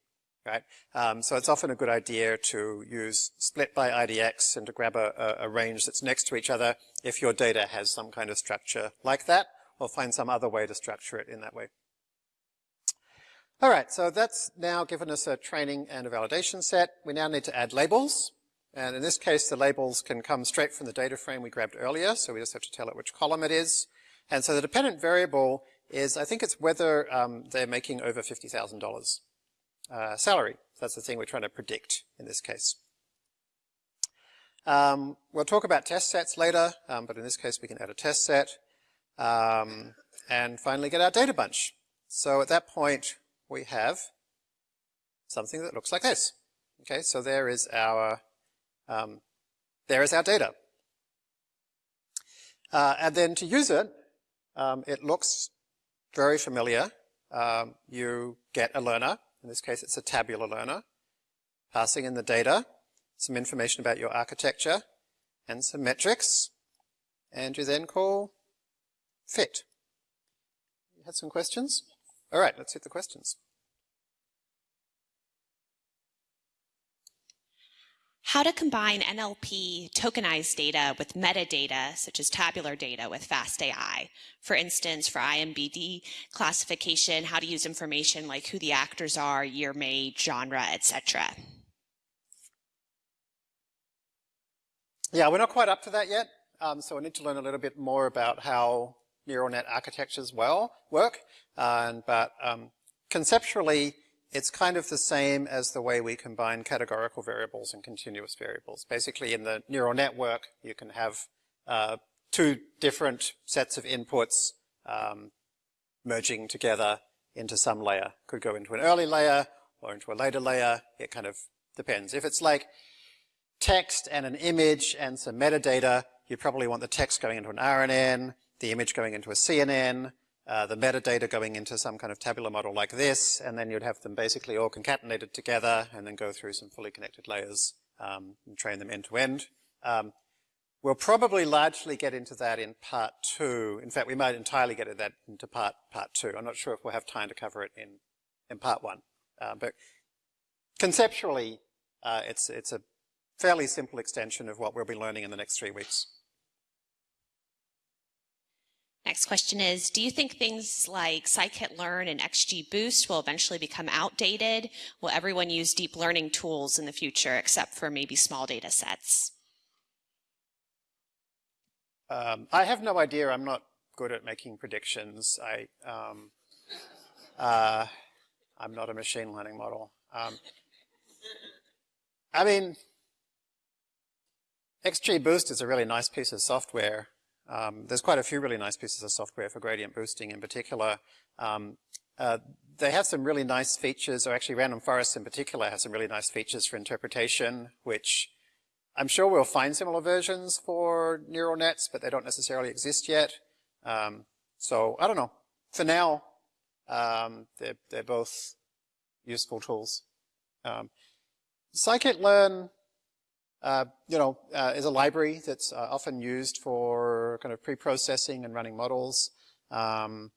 right? Um, so it's often a good idea to use split by IDX and to grab a, a, range that's next to each other if your data has some kind of structure like that, or find some other way to structure it in that way. All right, so that's now given us a training and a validation set. We now need to add labels. And in this case, the labels can come straight from the data frame we grabbed earlier, so we just have to tell it which column it is. And so the dependent variable is, I think it's whether um, they're making over $50,000 uh, salary. That's the thing we're trying to predict in this case. Um, we'll talk about test sets later, um, but in this case we can add a test set. Um, and finally get our data bunch. So at that point, we have something that looks like this. Okay, so there is our um, there is our data. Uh, and then to use it, um, it looks very familiar. Um, you get a learner, in this case it's a tabular learner, passing in the data, some information about your architecture, and some metrics, and you then call fit. You had some questions? All right, let's hit the questions. how to combine NLP tokenized data with metadata, such as tabular data with FastAI. For instance, for IMDb classification, how to use information like who the actors are, year made, genre, etc. Yeah, we're not quite up to that yet. Um, so we need to learn a little bit more about how neural net architectures well work. But um, conceptually, it's kind of the same as the way we combine categorical variables and continuous variables. Basically, in the neural network, you can have uh, two different sets of inputs um, merging together into some layer. Could go into an early layer or into a later layer. It kind of depends. If it's like text and an image and some metadata, you probably want the text going into an RNN, the image going into a CNN, uh, the metadata going into some kind of tabular model like this, and then you'd have them basically all concatenated together and then go through some fully connected layers um, and train them end to end. Um, we'll probably largely get into that in part two. In fact, we might entirely get into that into part part two. I'm not sure if we'll have time to cover it in in part one, uh, but conceptually, uh, it's it's a fairly simple extension of what we'll be learning in the next three weeks. Next question is, do you think things like scikit-learn and XGBoost will eventually become outdated? Will everyone use deep learning tools in the future except for maybe small data sets? Um, I have no idea. I'm not good at making predictions. I, um, uh, I'm not a machine learning model. Um, I mean, XGBoost is a really nice piece of software. Um, there's quite a few really nice pieces of software for gradient boosting in particular. Um, uh, they have some really nice features, or actually Random Forest in particular has some really nice features for interpretation, which I'm sure we'll find similar versions for neural nets, but they don't necessarily exist yet. Um, so I don't know. For now, um, they're, they're both useful tools. Um, scikit-learn uh, you know, uh, is a library that's uh, often used for kind of pre-processing and running models. Um,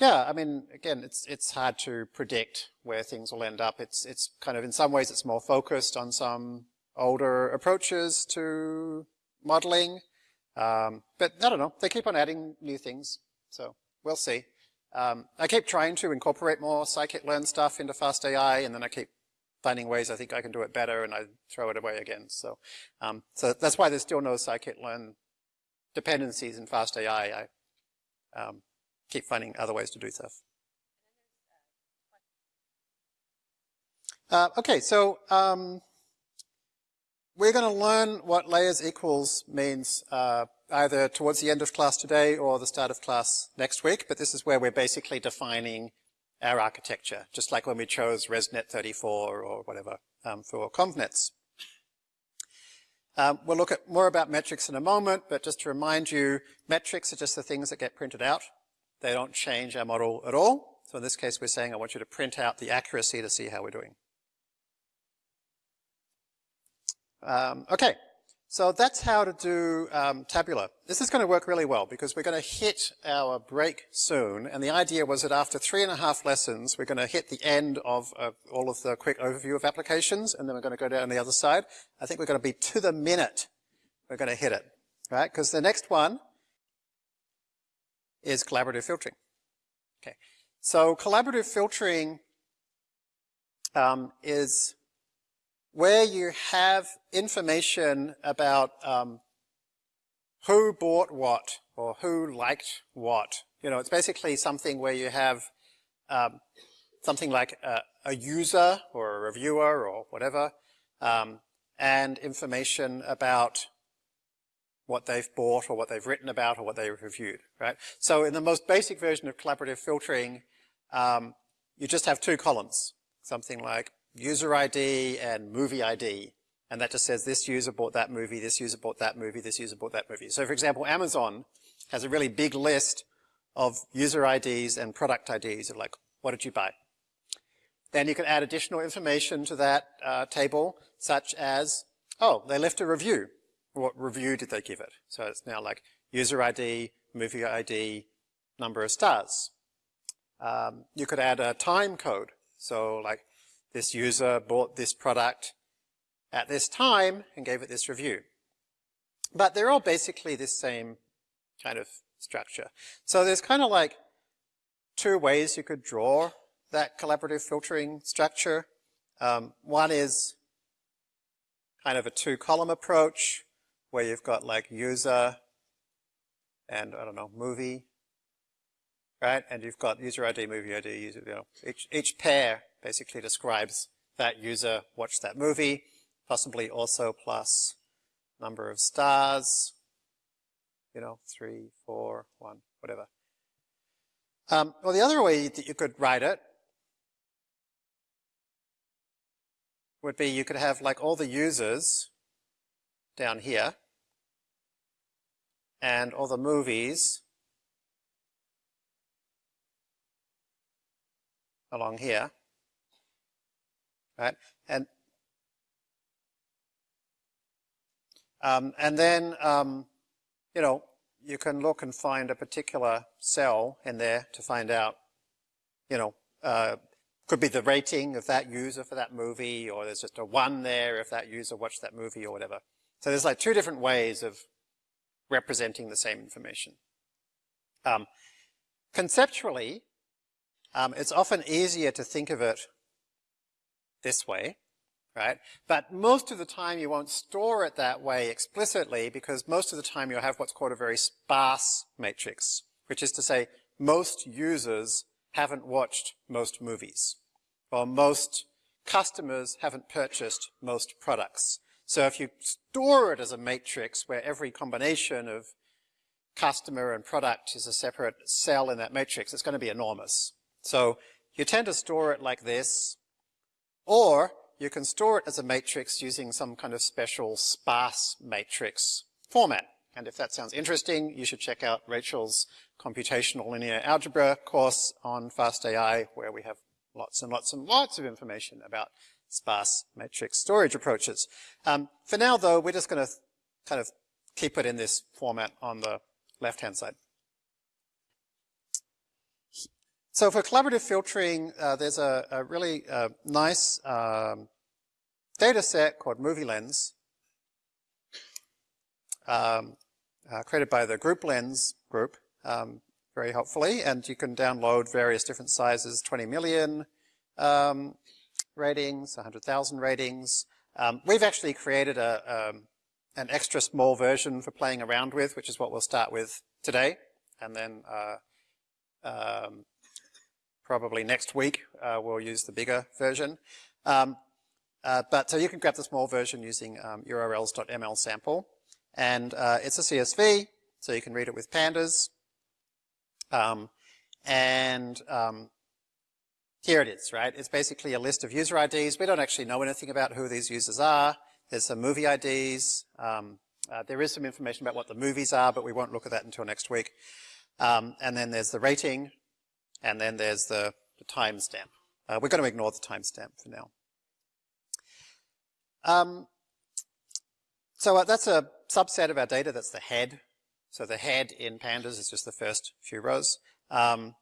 yeah, I mean, again, it's it's hard to predict where things will end up. It's it's kind of in some ways it's more focused on some older approaches to modeling, um, but I don't know. They keep on adding new things, so we'll see. Um, I keep trying to incorporate more scikit-learn stuff into FastAI, and then I keep finding ways I think I can do it better and I throw it away again. So, um, so that's why there's still no scikit-learn dependencies in FastAI. I um, keep finding other ways to do stuff. Uh, okay, so um, we're going to learn what layers equals means uh, either towards the end of class today or the start of class next week, but this is where we're basically defining our architecture, just like when we chose ResNet 34 or whatever um, for ConvNets. Um, we'll look at more about metrics in a moment, but just to remind you, metrics are just the things that get printed out. They don't change our model at all. So in this case, we're saying I want you to print out the accuracy to see how we're doing. Um, okay, so that's how to do um, tabular. This is going to work really well because we're going to hit our break soon. And the idea was that after three and a half lessons, we're going to hit the end of uh, all of the quick overview of applications. And then we're going to go down the other side. I think we're going to be to the minute. We're going to hit it, right? Because the next one is collaborative filtering. Okay. So collaborative filtering um, is where you have information about um, who bought what or who liked what. You know, it's basically something where you have um, something like a, a, user or a reviewer or whatever, um, and information about what they've bought or what they've written about or what they've reviewed, right? So in the most basic version of collaborative filtering, um, you just have two columns, something like user ID and movie ID. And that just says this user bought that movie, this user bought that movie, this user bought that movie. So for example, Amazon has a really big list of user IDs and product IDs of like, what did you buy? Then you can add additional information to that uh, table, such as, oh, they left a review. What review did they give it? So it's now like user ID, movie ID, number of stars. Um, you could add a time code. So like this user bought this product at this time and gave it this review. But they're all basically the same kind of structure. So there's kind of like two ways you could draw that collaborative filtering structure. Um, one is kind of a two-column approach where you've got like user and, I don't know, movie, right? And you've got user ID, movie ID, user, you know, each, each pair basically describes that user watched that movie, possibly also plus number of stars, you know, three, four, one, whatever. Um, well, the other way that you could write it would be you could have like all the users down here and all the movies along here, right? And um, and then um, you know you can look and find a particular cell in there to find out, you know, uh, could be the rating of that user for that movie, or there's just a one there if that user watched that movie or whatever. So there's like two different ways of representing the same information. Um, conceptually, um, it's often easier to think of it this way, right? But most of the time you won't store it that way explicitly because most of the time you'll have what's called a very sparse matrix, which is to say most users haven't watched most movies or most customers haven't purchased most products. So if you store it as a matrix where every combination of customer and product is a separate cell in that matrix, it's going to be enormous. So you tend to store it like this, or you can store it as a matrix using some kind of special sparse matrix format. And if that sounds interesting, you should check out Rachel's computational linear algebra course on FastAI, where we have lots and lots and lots of information about sparse matrix storage approaches. Um, for now, though, we're just going to kind of keep it in this format on the left-hand side. So for collaborative filtering, uh, there's a, a really uh, nice um, data set called MovieLens, um, uh, created by the GroupLens group, um, very helpfully, and you can download various different sizes, 20 million um, ratings, 100,000 ratings. Um, we've actually created a, um, an extra small version for playing around with, which is what we'll start with today, and then uh, probably next week uh, we'll use the bigger version. Um, uh, but so you can grab the small version using um, urls.ml sample. And uh, it's a CSV, so you can read it with pandas. Um, and um, here it is, right? It's basically a list of user IDs. We don't actually know anything about who these users are. There's some movie IDs. Um, uh, there is some information about what the movies are, but we won't look at that until next week. Um, and then there's the rating, and then there's the, the timestamp. Uh, we're going to ignore the timestamp for now. Um, so uh, that's a subset of our data. That's the head. So the head in pandas is just the first few rows. Um,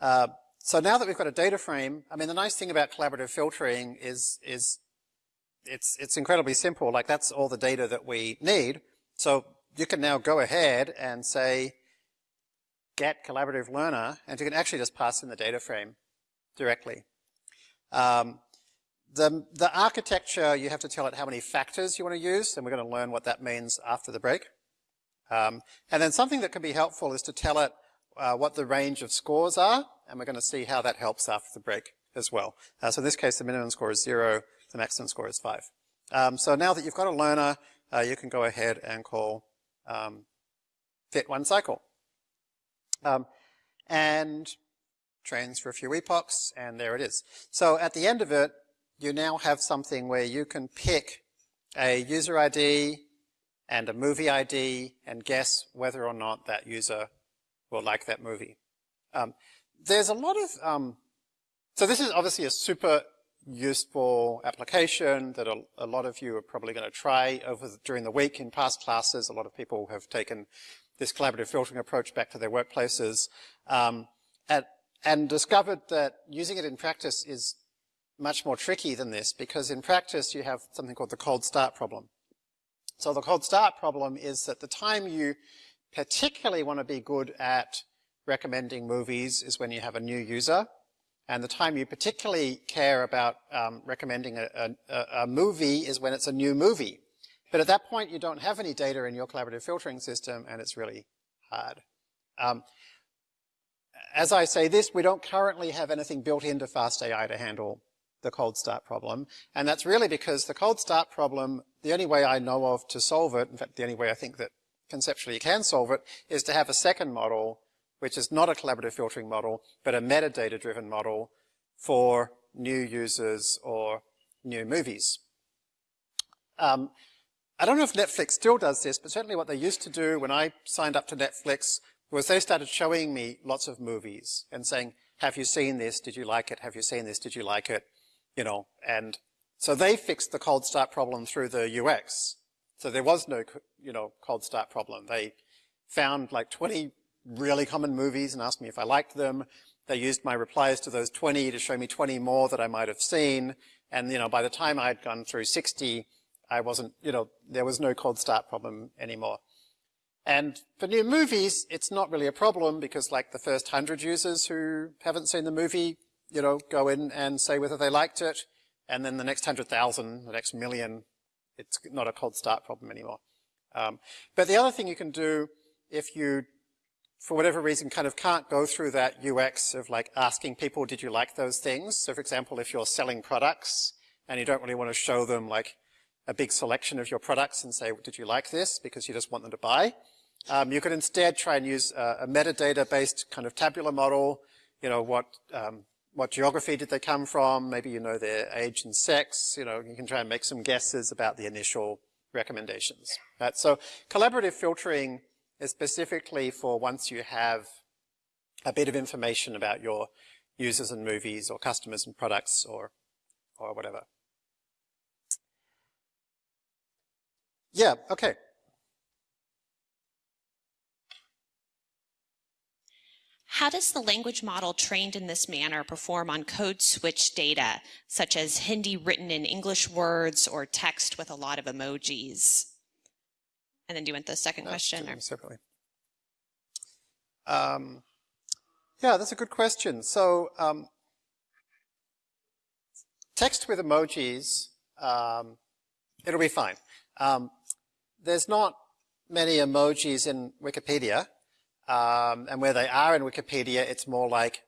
uh, so now that we've got a data frame, I mean, the nice thing about collaborative filtering is, is it's, it's incredibly simple. Like that's all the data that we need. So you can now go ahead and say, get collaborative learner, and you can actually just pass in the data frame directly. Um, the, the architecture, you have to tell it how many factors you want to use, and we're going to learn what that means after the break. Um, and then something that can be helpful is to tell it uh, what the range of scores are, and we're going to see how that helps after the break as well. Uh, so in this case, the minimum score is zero, the maximum score is five. Um, so now that you've got a learner, uh, you can go ahead and call um, fit one cycle. Um, and trains for a few epochs, and there it is. So at the end of it, you now have something where you can pick a user ID and a movie ID and guess whether or not that user will like that movie. Um, there's a lot of, um, so this is obviously a super useful application that a, a lot of you are probably going to try over the, during the week in past classes. A lot of people have taken this collaborative filtering approach back to their workplaces um, and, and discovered that using it in practice is much more tricky than this because in practice you have something called the cold start problem. So the cold start problem is that the time you particularly want to be good at recommending movies is when you have a new user. And the time you particularly care about um, recommending a, a, a, movie is when it's a new movie. But at that point, you don't have any data in your collaborative filtering system, and it's really hard. Um, as I say this, we don't currently have anything built into FastAI to handle the cold start problem. And that's really because the cold start problem, the only way I know of to solve it, in fact, the only way I think that conceptually you can solve it, is to have a second model, which is not a collaborative filtering model, but a metadata-driven model for new users or new movies. Um, I don't know if Netflix still does this, but certainly what they used to do when I signed up to Netflix was they started showing me lots of movies and saying, have you seen this? Did you like it? Have you seen this? Did you like it? You know, and so they fixed the cold start problem through the UX. So there was no, you know, cold start problem. They found like 20 really common movies and asked me if I liked them. They used my replies to those 20 to show me 20 more that I might have seen. And, you know, by the time I'd gone through 60, I wasn't, you know, there was no cold start problem anymore. And for new movies, it's not really a problem because like the first hundred users who haven't seen the movie, you know, go in and say whether they liked it. And then the next hundred thousand, the next million, it's not a cold start problem anymore. Um, but the other thing you can do if you, for whatever reason, kind of can't go through that UX of like asking people, did you like those things? So for example, if you're selling products and you don't really want to show them like a big selection of your products and say, did you like this? Because you just want them to buy. Um, you could instead try and use a, a metadata-based kind of tabular model. You know, what, um, what geography did they come from? Maybe you know their age and sex. You know, you can try and make some guesses about the initial recommendations. Right? So collaborative filtering is specifically for once you have a bit of information about your users and movies or customers and products or, or whatever. Yeah, okay. How does the language model trained in this manner perform on code switch data, such as Hindi written in English words or text with a lot of emojis? And then do you want the second question? Or? Separately. Um, yeah, that's a good question. So um, text with emojis, um, it'll be fine. There's not many emojis in Wikipedia. Um, and where they are in Wikipedia, it's more like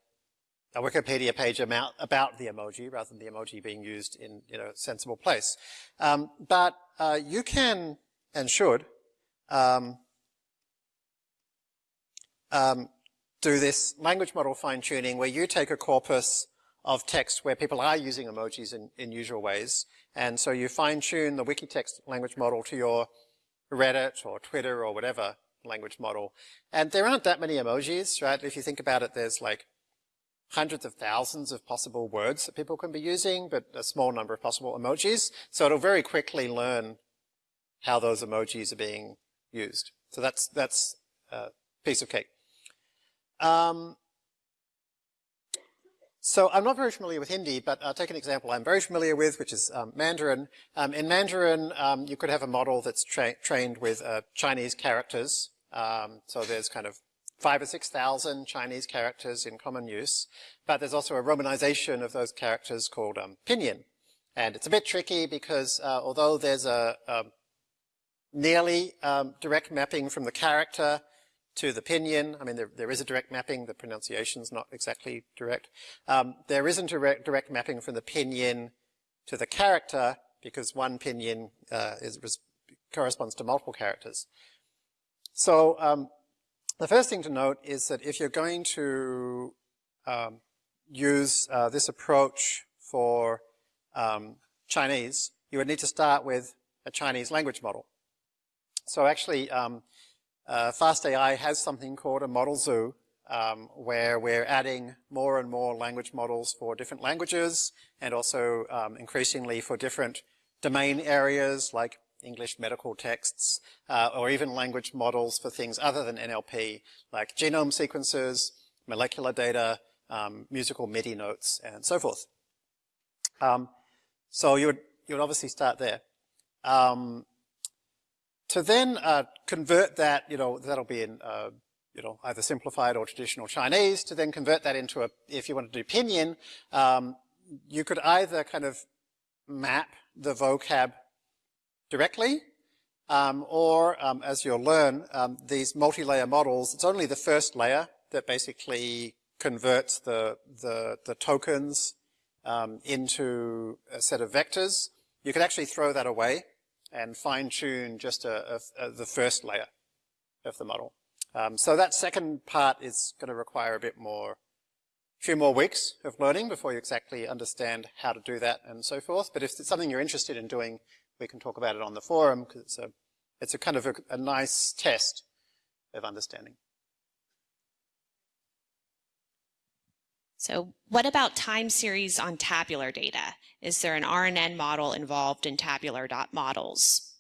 a Wikipedia page about, about the emoji rather than the emoji being used in you know, a sensible place. Um, but uh, you can and should um, um, do this language model fine-tuning where you take a corpus of text where people are using emojis in, in usual ways. And so you fine-tune the Wikitext language model to your Reddit or Twitter or whatever language model. And there aren't that many emojis, right? If you think about it, there's like hundreds of thousands of possible words that people can be using, but a small number of possible emojis. So it'll very quickly learn how those emojis are being used. So that's, that's a piece of cake. Um, so I'm not very familiar with Hindi, but I'll take an example I'm very familiar with, which is um, Mandarin. Um, in Mandarin, um, you could have a model that's tra trained with uh, Chinese characters, um, so there's kind of five or 6,000 Chinese characters in common use, but there's also a romanization of those characters called um, pinyin. And it's a bit tricky because uh, although there's a, a nearly um, direct mapping from the character to the pinyin, I mean, there, there is a direct mapping, the pronunciation's not exactly direct. Um, there isn't a direct, direct mapping from the pinyin to the character because one pinyin uh, is, corresponds to multiple characters. So um, the first thing to note is that if you're going to um, use uh, this approach for um, Chinese, you would need to start with a Chinese language model. So actually, um, uh, FastAI has something called a model zoo, um, where we're adding more and more language models for different languages, and also um, increasingly for different domain areas like English medical texts, uh, or even language models for things other than NLP, like genome sequences, molecular data, um, musical MIDI notes, and so forth. Um, so you would, you would obviously start there. Um, to then uh, convert that, you know, that'll be in, uh, you know, either simplified or traditional Chinese, to then convert that into a, if you want to do pinyin, um, you could either kind of map the vocab directly, um, or um, as you'll learn, um, these multi-layer models, it's only the first layer that basically converts the, the, the tokens um, into a set of vectors. You can actually throw that away and fine-tune just a, a, a, the first layer. of the model. Um, so that second part is going to require a bit more, a few more weeks of learning before you exactly understand how to do that and so forth. But if it's something you're interested in doing, we can talk about it on the forum because it's a, it's a kind of a, a nice test of understanding. So what about time series on tabular data? Is there an RNN model involved in tabular models?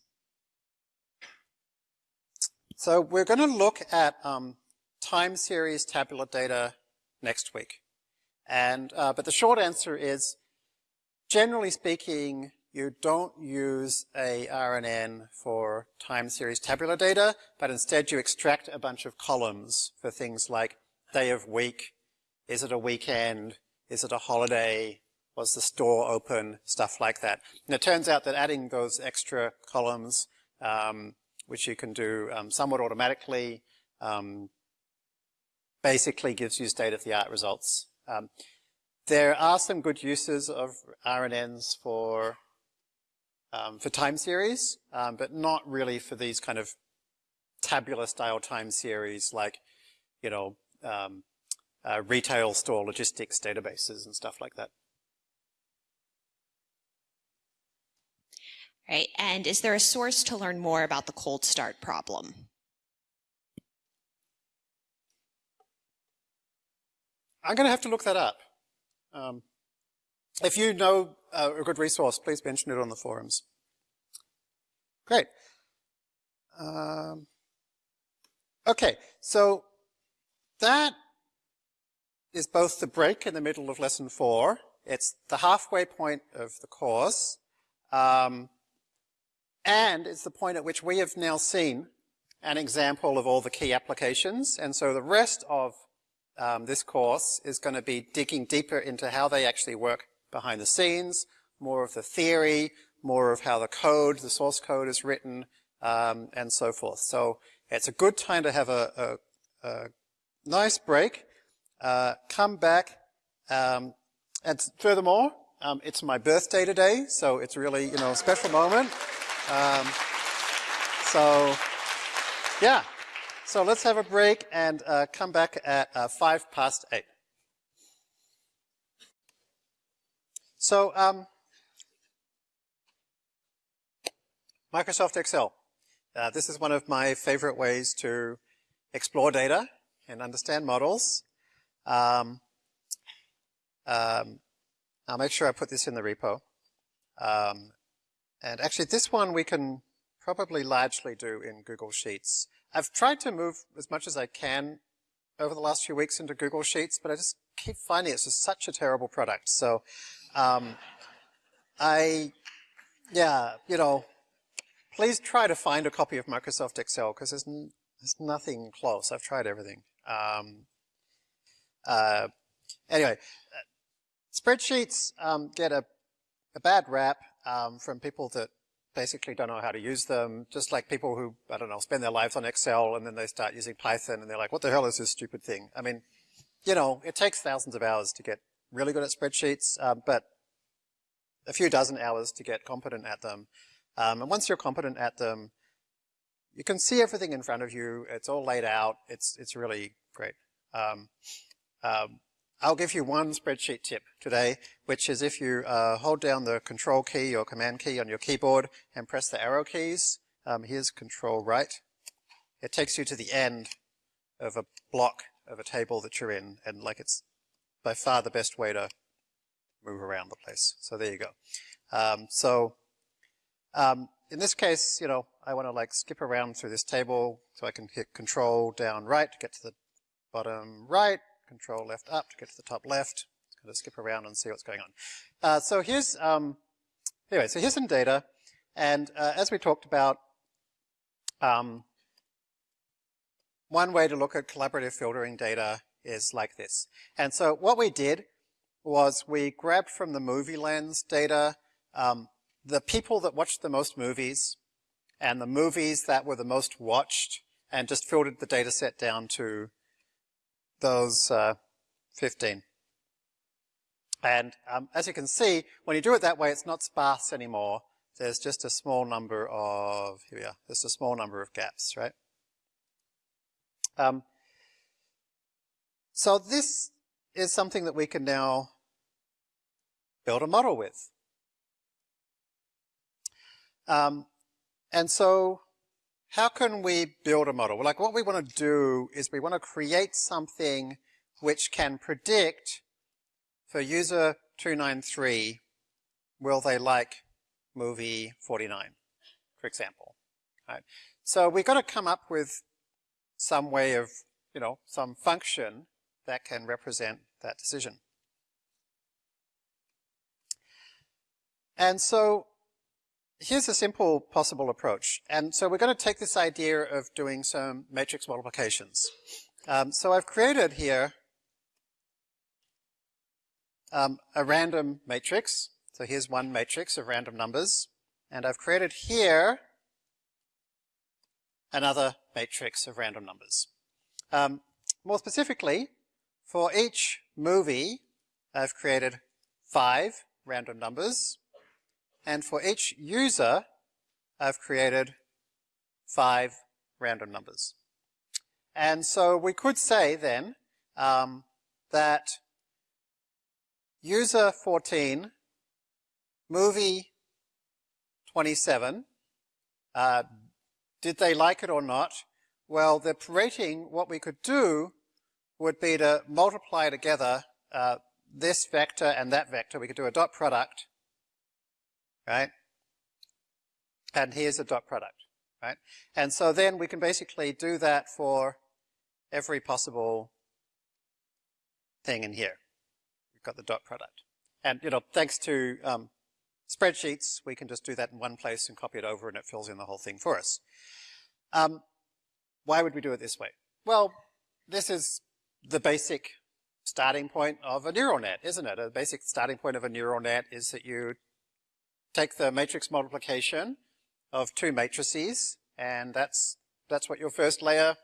So we're going to look at um, time series tabular data next week. And, uh, but the short answer is, generally speaking, you don't use a RNN for time series tabular data, but instead you extract a bunch of columns for things like day of week, is it a weekend? Is it a holiday? Was the store open? Stuff like that. And it turns out that adding those extra columns, um, which you can do um, somewhat automatically, um, basically gives you state-of-the-art results. Um, there are some good uses of RNNs for um, for time series, um, but not really for these kind of tabular style time series like, you know, um, uh, retail store logistics databases and stuff like that. Right, and is there a source to learn more about the cold start problem? I'm going to have to look that up. Um, if you know uh, a good resource, please mention it on the forums. Great. Um, okay, so that is both the break in the middle of lesson four. It's the halfway point of the course. Um, and it's the point at which we have now seen an example of all the key applications. And so the rest of um, this course is going to be digging deeper into how they actually work behind the scenes, more of the theory, more of how the code, the source code is written, um, and so forth. So it's a good time to have a, a, a nice break uh, come back. Um, and furthermore, um, it's my birthday today, so it's really, you know, a special moment. Um, so, yeah. So let's have a break and uh, come back at uh, five past eight. So, um, Microsoft Excel. Uh, this is one of my favorite ways to explore data and understand models. Um, um, I'll make sure I put this in the repo. Um, and actually this one we can probably largely do in Google Sheets. I've tried to move as much as I can over the last few weeks into Google Sheets, but I just keep finding it's just such a terrible product. So um, I, yeah, you know, please try to find a copy of Microsoft Excel because there's, there's nothing close. I've tried everything. Um, uh, anyway, spreadsheets um, get a, a, bad rap um, from people that basically don't know how to use them, just like people who, I don't know, spend their lives on Excel and then they start using Python and they're like, what the hell is this stupid thing? I mean, you know, it takes thousands of hours to get really good at spreadsheets, um, but a few dozen hours to get competent at them. Um, and once you're competent at them, you can see everything in front of you. It's all laid out. It's, it's really great. Um, um, I'll give you one spreadsheet tip today, which is if you uh, hold down the control key or command key on your keyboard and press the arrow keys, um, here's control right, it takes you to the end of a block of a table that you're in, and like it's by far the best way to move around the place. So there you go. Um, so um, in this case, you know, I want to like skip around through this table, so I can hit control down right to get to the bottom right, control left up to get to the top left. It's going to skip around and see what's going on. Uh, so here's, um, anyway, so here's some data. And uh, as we talked about, um, one way to look at collaborative filtering data is like this. And so what we did was we grabbed from the MovieLens data um, the people that watched the most movies and the movies that were the most watched and just filtered the data set down to those uh, 15. And um, as you can see, when you do it that way, it's not sparse anymore. There's just a small number of, here we are, there's a small number of gaps, right? Um, so this is something that we can now build a model with. Um, and so how can we build a model? Like what we want to do is we want to create something which can predict for user 293, will they like movie 49, for example. Right? So we've got to come up with some way of, you know, some function that can represent that decision. And so here's a simple possible approach. And so we're going to take this idea of doing some matrix multiplications. Um, so I've created here um, a random matrix. So here's one matrix of random numbers. And I've created here another matrix of random numbers. Um, more specifically, for each movie, I've created five random numbers. And for each user, I've created five random numbers. And so we could say then um, that user 14, movie 27, uh, did they like it or not? Well, the rating, what we could do would be to multiply together uh, this vector and that vector. We could do a dot product right? And here's a dot product, right? And so then we can basically do that for every possible thing in here. We've got the dot product. And, you know, thanks to um, spreadsheets, we can just do that in one place and copy it over and it fills in the whole thing for us. Um, why would we do it this way? Well, this is the basic starting point of a neural net, isn't it? A basic starting point of a neural net is that you take the matrix multiplication of two matrices, and that's, that's what your first layer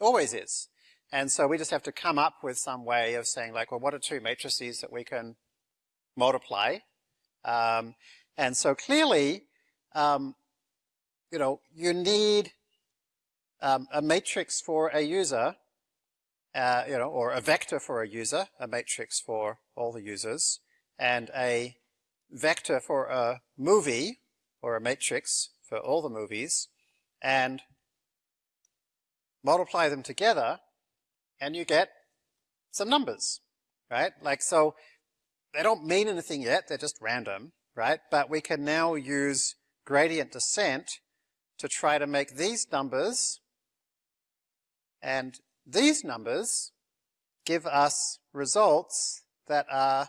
always is. And so we just have to come up with some way of saying like, well, what are two matrices that we can multiply? Um, and so clearly, um, you know, you need um, a matrix for a user, uh, you know, or a vector for a user, a matrix for all the users, and a vector for a movie or a matrix for all the movies and multiply them together and you get some numbers, right? Like, so they don't mean anything yet, they're just random, right? But we can now use gradient descent to try to make these numbers and these numbers give us results that are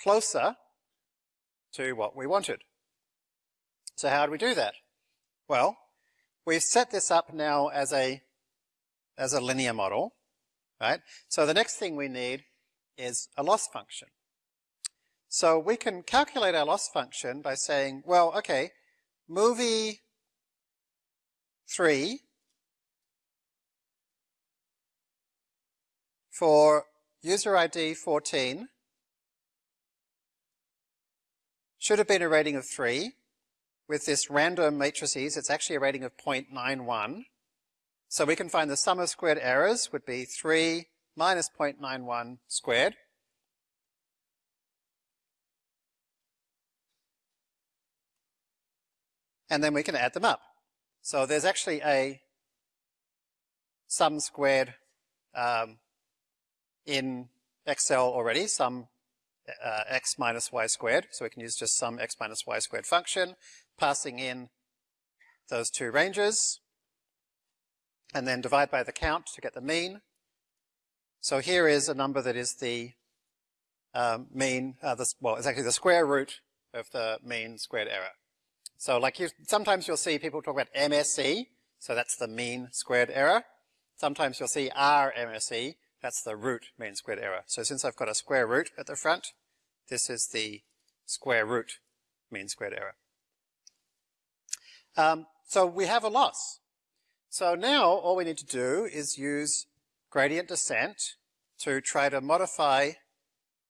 closer to what we wanted. So how do we do that? Well, we've set this up now as a, as a linear model, right? So the next thing we need is a loss function. So we can calculate our loss function by saying, well, okay, movie 3 for user ID 14 should have been a rating of 3. With this random matrices, it's actually a rating of 0.91. So we can find the sum of squared errors would be 3 minus 0.91 squared. And then we can add them up. So there's actually a sum squared um, in Excel already, sum uh, x minus y squared. So we can use just sum x minus y squared function, passing in those two ranges, and then divide by the count to get the mean. So here is a number that is the um, mean, uh, this, well, it's actually the square root of the mean squared error. So like you, sometimes you'll see people talk about MSE, so that's the mean squared error. Sometimes you'll see RMSE, that's the root mean squared error. So since I've got a square root at the front, this is the square root mean squared error. Um, so we have a loss. So now all we need to do is use gradient descent to try to modify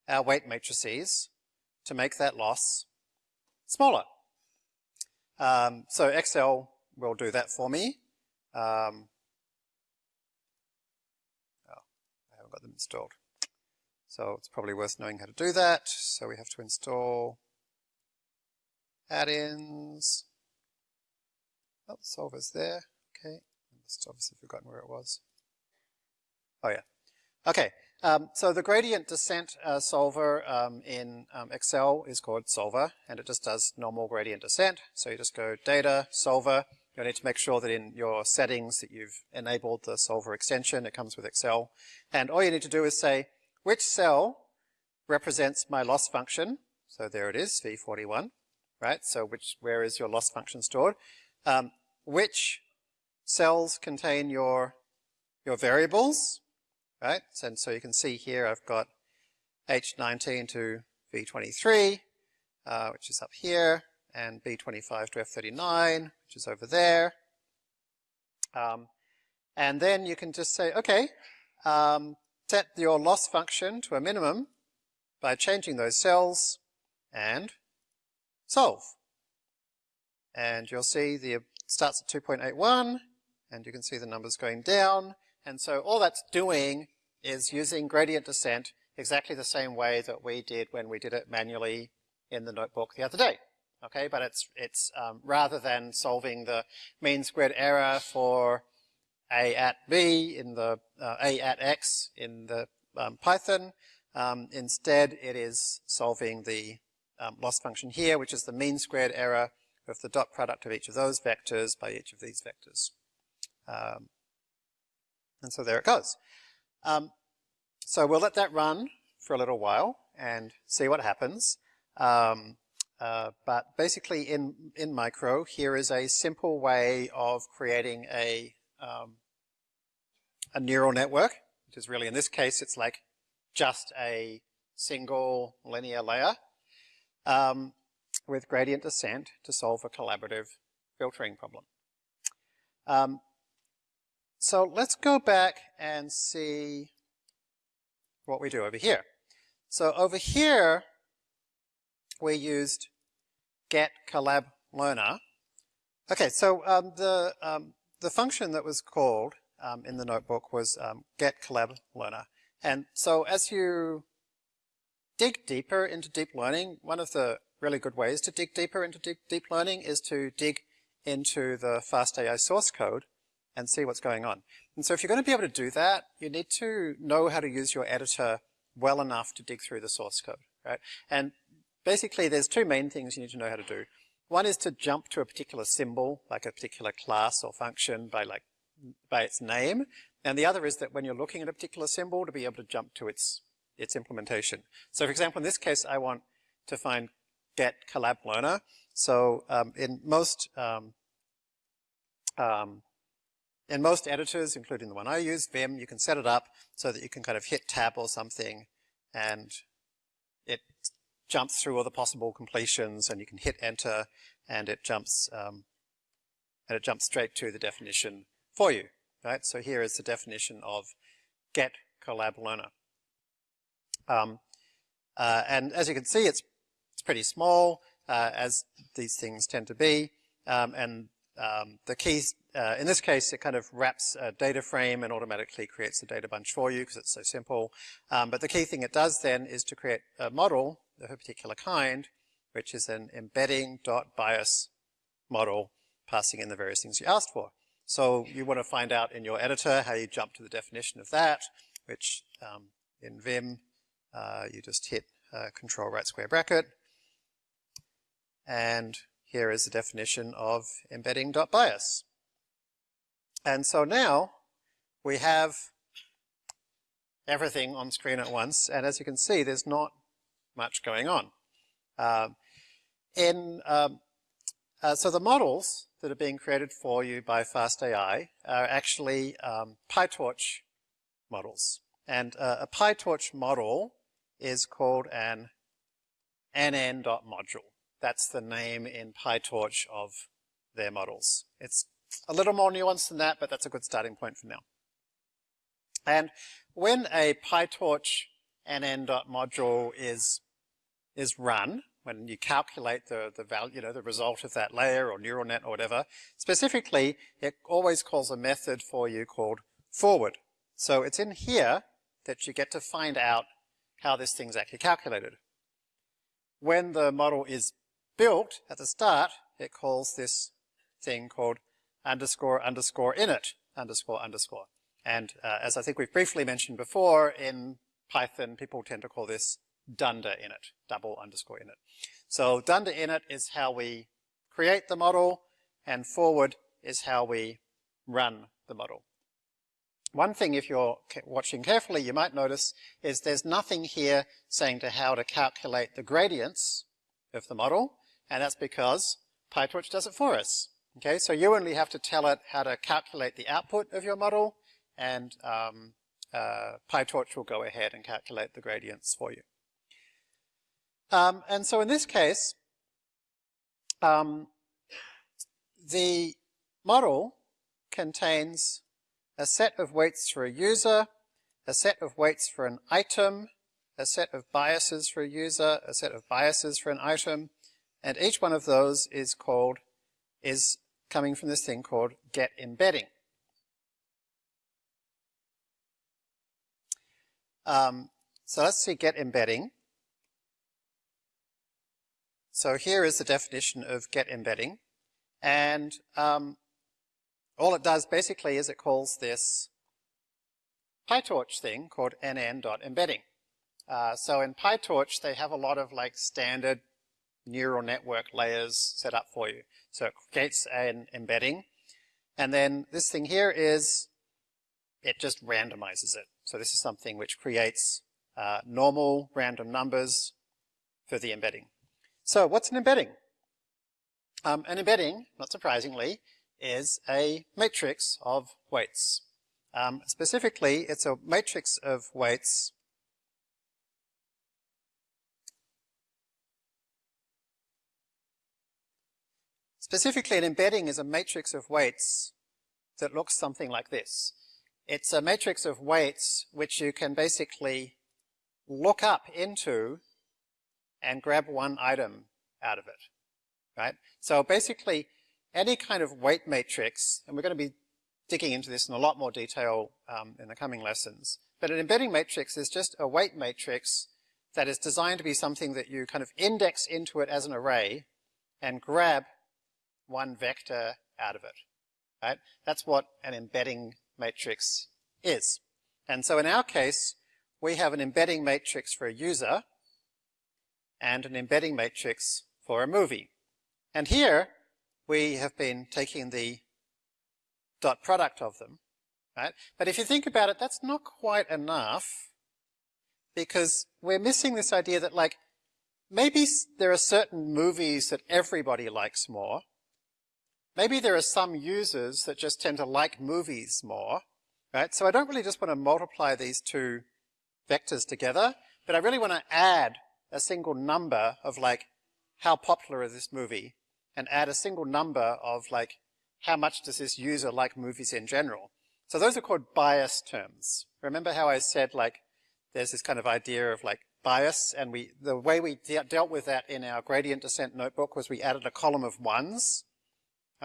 our weight matrices to make that loss smaller. Um, so Excel will do that for me. Um, got them installed. So it's probably worth knowing how to do that. So we have to install add-ins. Oh, solver's there. Okay. I must obviously forgotten where it was. Oh yeah. Okay. Um, so the gradient descent uh, solver um, in um, Excel is called solver, and it just does normal gradient descent. So you just go data, solver. You'll need to make sure that in your settings that you've enabled the solver extension. It comes with Excel. And all you need to do is say, which cell represents my loss function? So there it is, V41, right? So which, where is your loss function stored? Um, which cells contain your, your variables? right? And so you can see here I've got H19 to V23, uh, which is up here, and B25 to F39, which is over there. Um, and then you can just say, okay, um, set your loss function to a minimum by changing those cells and solve. And you'll see the starts at 2.81 and you can see the numbers going down. And so all that's doing is using gradient descent exactly the same way that we did when we did it manually in the notebook the other day. Okay, but it's, it's um, rather than solving the mean squared error for a at b in the uh, a at x in the um, Python, um, instead it is solving the um, loss function here, which is the mean squared error of the dot product of each of those vectors by each of these vectors. Um, and so there it goes. Um, so we'll let that run for a little while and see what happens. Um, uh, but basically in, in Micro, here is a simple way of creating a, um, a neural network, which is really, in this case, it's like just a single linear layer um, with gradient descent to solve a collaborative filtering problem. Um, so let's go back and see what we do over here. So over here, we used get collab learner. Okay, so um, the, um, the function that was called um, in the notebook was um, get collab learner. And so as you dig deeper into deep learning, one of the really good ways to dig deeper into deep, deep learning is to dig into the FastAI source code and see what's going on. And so if you're going to be able to do that, you need to know how to use your editor well enough to dig through the source code, right? And basically there's two main things you need to know how to do. One is to jump to a particular symbol, like a particular class or function by like by its name. And the other is that when you're looking at a particular symbol to be able to jump to its its implementation. So for example, in this case, I want to find get collab learner. So um, in most um, um, in most editors, including the one I use, Vim, you can set it up so that you can kind of hit tab or something and jumps through all the possible completions and you can hit enter and it jumps um, and it jumps straight to the definition for you. Right? So here is the definition of get collab learner. Um, uh, and as you can see, it's it's pretty small, uh, as these things tend to be. Um, and um, the keys, uh, in this case, it kind of wraps a data frame and automatically creates a data bunch for you because it's so simple. Um, but the key thing it does then is to create a model of a particular kind, which is an EmbeddingDotBias model passing in the various things you asked for. So you want to find out in your editor how you jump to the definition of that, which um, in Vim, uh, you just hit uh, control right square bracket, and here is the definition of EmbeddingDotBias. And so now we have everything on screen at once, and as you can see, there's not much going on. Um, in um, uh, so the models that are being created for you by FastAI are actually um, PyTorch models. And uh, a PyTorch model is called an nn.module. That's the name in PyTorch of their models. It's a little more nuanced than that, but that's a good starting point for now. And when a PyTorch nn.module is, is run, when you calculate the, the value, you know, the result of that layer or neural net or whatever, specifically, it always calls a method for you called forward. So it's in here, that you get to find out how this thing's actually calculated. When the model is built at the start, it calls this thing called underscore underscore init underscore underscore. And uh, as I think we've briefly mentioned before, in Python, people tend to call this dunder init, double underscore init. So dunder init is how we create the model, and forward is how we run the model. One thing, if you're watching carefully, you might notice is there's nothing here saying to how to calculate the gradients of the model, and that's because PyTorch does it for us. Okay, so you only have to tell it how to calculate the output of your model, and um, uh, PyTorch will go ahead and calculate the gradients for you. Um, and so in this case, um, the model contains a set of weights for a user, a set of weights for an item, a set of biases for a user, a set of biases for an item, and each one of those is called, is coming from this thing called get embedding. Um, so let's see get embedding. So here is the definition of get embedding. And um, all it does basically is it calls this PyTorch thing called nn.embedding. Uh, so in PyTorch, they have a lot of like standard neural network layers set up for you. So it creates an embedding. And then this thing here is, it just randomizes it. So this is something which creates uh, normal random numbers for the embedding. So what's an embedding? Um, an embedding, not surprisingly, is a matrix of weights. Um, specifically, it's a matrix of weights Specifically, an embedding is a matrix of weights that looks something like this. It's a matrix of weights which you can basically look up into and grab one item out of it, right? So basically, any kind of weight matrix, and we're going to be digging into this in a lot more detail um, in the coming lessons, but an embedding matrix is just a weight matrix that is designed to be something that you kind of index into it as an array and grab one vector out of it, right? That's what an embedding matrix is. And so in our case, we have an embedding matrix for a user and an embedding matrix for a movie. And here, we have been taking the dot product of them, right? But if you think about it, that's not quite enough because we're missing this idea that like, maybe there are certain movies that everybody likes more. Maybe there are some users that just tend to like movies more, right? So I don't really just want to multiply these two vectors together, but I really want to add a single number of like, how popular is this movie? and add a single number of like, how much does this user like movies in general? So those are called bias terms. Remember how I said like, there's this kind of idea of like bias, and we the way we de dealt with that in our gradient descent notebook was we added a column of ones.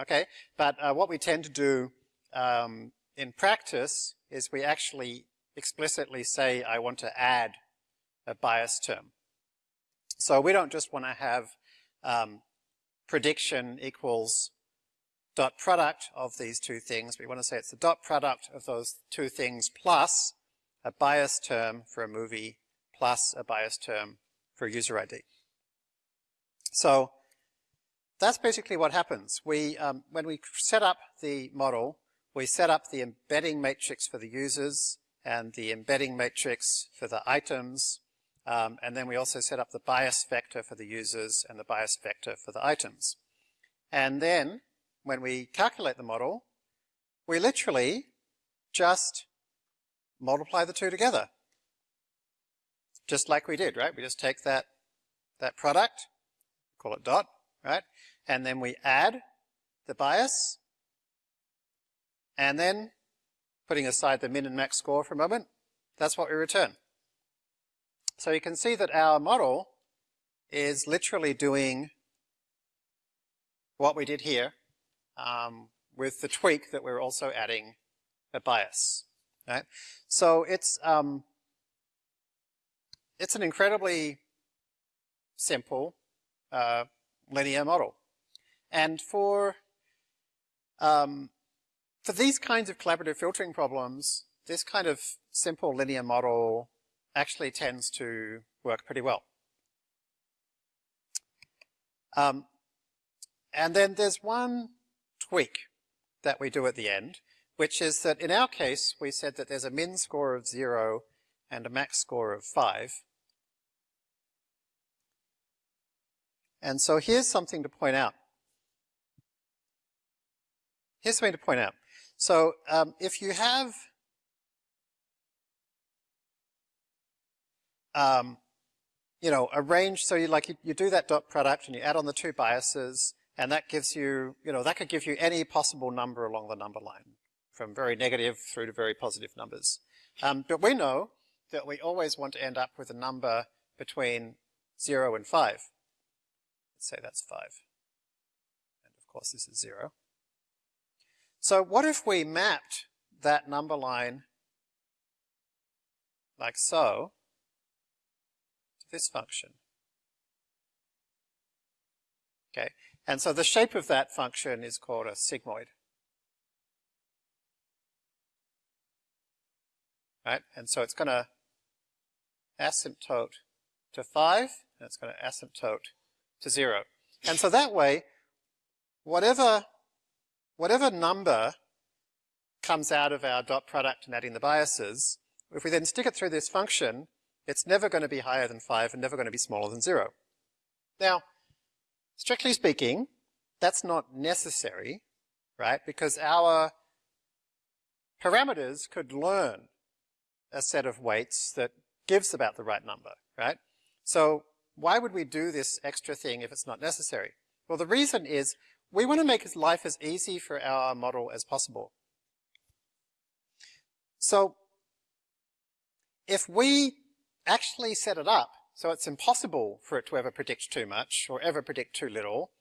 Okay, but uh, what we tend to do um, in practice is we actually explicitly say I want to add a bias term. So we don't just want to have um, prediction equals dot product of these two things. We want to say it's the dot product of those two things plus a bias term for a movie plus a bias term for a user ID. So that's basically what happens. We, um, when we set up the model, we set up the embedding matrix for the users and the embedding matrix for the items um, and then we also set up the bias vector for the users and the bias vector for the items. And then when we calculate the model, we literally just multiply the two together. Just like we did, right? We just take that, that product, call it dot, right? And then we add the bias, and then putting aside the min and max score for a moment, that's what we return. So you can see that our model is literally doing what we did here um, with the tweak that we're also adding a bias. Right? So it's um, it's an incredibly simple uh, linear model. And for, um, for these kinds of collaborative filtering problems, this kind of simple linear model actually tends to work pretty well. Um, and then there's one tweak that we do at the end, which is that in our case, we said that there's a min score of zero and a max score of five. And so here's something to point out. Here's something to point out. So um, if you have um, you know, a range, so you like, you, you do that dot product and you add on the two biases, and that gives you, you know, that could give you any possible number along the number line, from very negative through to very positive numbers. Um, but we know that we always want to end up with a number between 0 and 5. Let's say that's 5. And of course this is 0. So what if we mapped that number line like so this function? Okay, and so the shape of that function is called a sigmoid. Right, and so it's going to asymptote to 5, and it's going to asymptote to 0. And so that way, whatever, whatever number comes out of our dot product and adding the biases, if we then stick it through this function, it's never going to be higher than 5 and never going to be smaller than 0. Now, strictly speaking, that's not necessary, right? Because our parameters could learn a set of weights that gives about the right number, right? So why would we do this extra thing if it's not necessary? Well, the reason is we want to make life as easy for our model as possible. So if we actually set it up so it's impossible for it to ever predict too much or ever predict too little,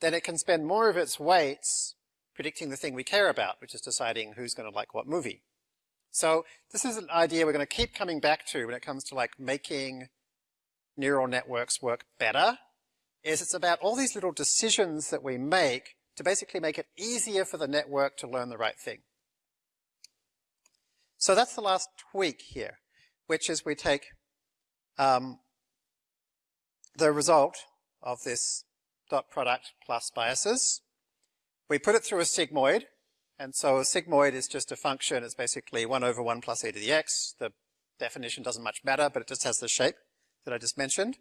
then it can spend more of its weights predicting the thing we care about, which is deciding who's going to like what movie. So this is an idea we're going to keep coming back to when it comes to like making neural networks work better, is it's about all these little decisions that we make to basically make it easier for the network to learn the right thing. So that's the last tweak here, which is we take um, the result of this dot product plus biases, we put it through a sigmoid, and so a sigmoid is just a function, it's basically 1 over 1 plus e to the x. The definition doesn't much matter, but it just has the shape that I just mentioned.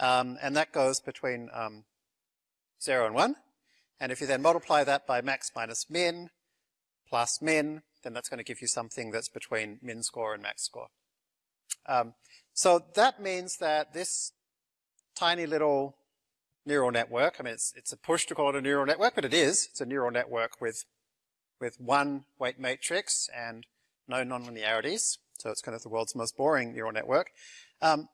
Um, and that goes between um, 0 and 1. And if you then multiply that by max minus min plus min, then that's going to give you something that's between min score and max score. Um, so that means that this tiny little neural network, I mean, it's, it's a push to call it a neural network, but it is. It's a neural network with with one weight matrix and no nonlinearities. So it's kind of the world's most boring neural network um,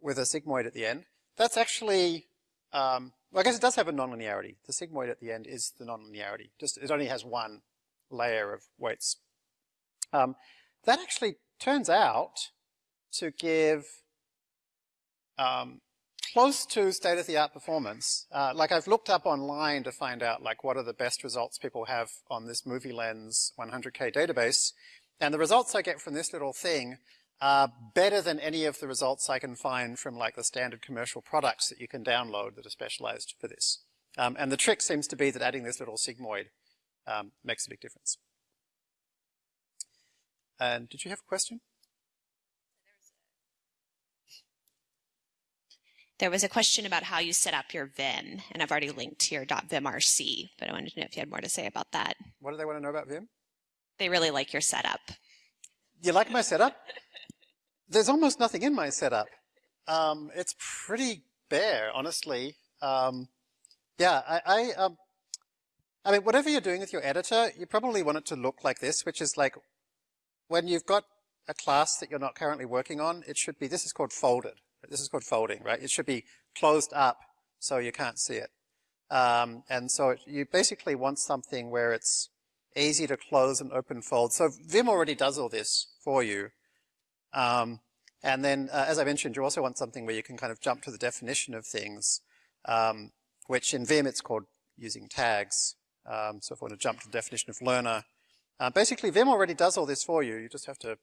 with a sigmoid at the end. That's actually, um, well, I guess it does have a nonlinearity. The sigmoid at the end is the nonlinearity. Just it only has one layer of weights. Um, that actually turns out to give um, close to state-of-the-art performance. Uh, like I've looked up online to find out like what are the best results people have on this MovieLens 100K database. And the results I get from this little thing are better than any of the results I can find from like the standard commercial products that you can download that are specialized for this. Um, and the trick seems to be that adding this little sigmoid um, makes a big difference. And did you have a question? There was a question about how you set up your Vim, and I've already linked to your .vimrc, but I wanted to know if you had more to say about that. What do they want to know about Vim? They really like your setup. You like my setup? There's almost nothing in my setup. Um, it's pretty bare, honestly. Um, yeah, I, I, um, I mean, whatever you're doing with your editor, you probably want it to look like this, which is like when you've got a class that you're not currently working on, it should be, this is called folded. This is called folding, right? It should be closed up so you can't see it. Um, and so it, you basically want something where it's easy to close and open fold. So Vim already does all this for you. Um, And then, uh, as I mentioned, you also want something where you can kind of jump to the definition of things, um, which in Vim it's called using tags. Um, so if I want to jump to the definition of learner, uh, basically Vim already does all this for you. You just have to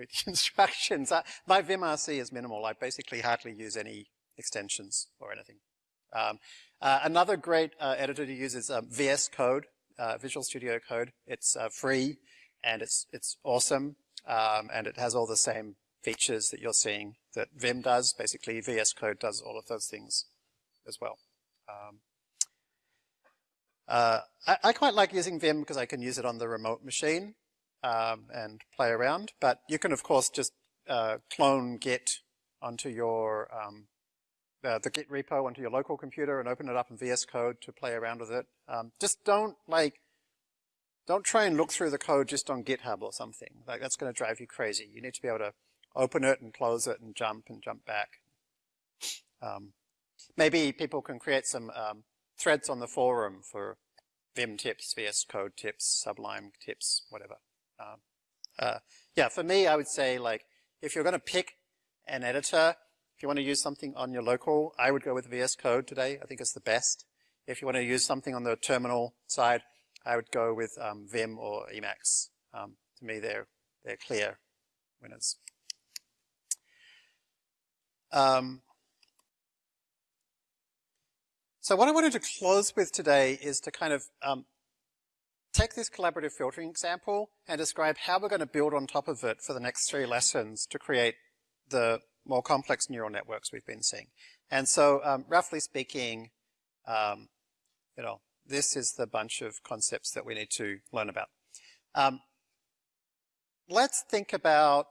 read the instructions. Uh, my VimRC is minimal. I basically hardly use any extensions or anything. Um, uh, another great uh, editor to use is um, VS Code, uh, Visual Studio Code. It's uh, free and it's it's awesome, um, and it has all the same features that you're seeing that Vim does. Basically, VS Code does all of those things as well. Um, uh, I, I, quite like using Vim because I can use it on the remote machine um, and play around, but you can of course just uh, clone Git onto your um, uh, the Git repo onto your local computer and open it up in VS Code to play around with it. Um, just don't like don't try and look through the code just on GitHub or something. Like that's going to drive you crazy. You need to be able to open it and close it and jump and jump back. Um, maybe people can create some um, threads on the forum for Vim tips, VS Code tips, Sublime tips, whatever. Um, uh, yeah, for me, I would say like if you're going to pick an editor, if you want to use something on your local, I would go with VS Code today. I think it's the best. If you want to use something on the terminal side, I would go with um, Vim or Emacs. Um, to me, they're they're clear winners. Um, so what I wanted to close with today is to kind of um, take this collaborative filtering example and describe how we're going to build on top of it for the next three lessons to create the more complex neural networks we've been seeing. And so, um, roughly speaking, um, you know, this is the bunch of concepts that we need to learn about. Um, let's think about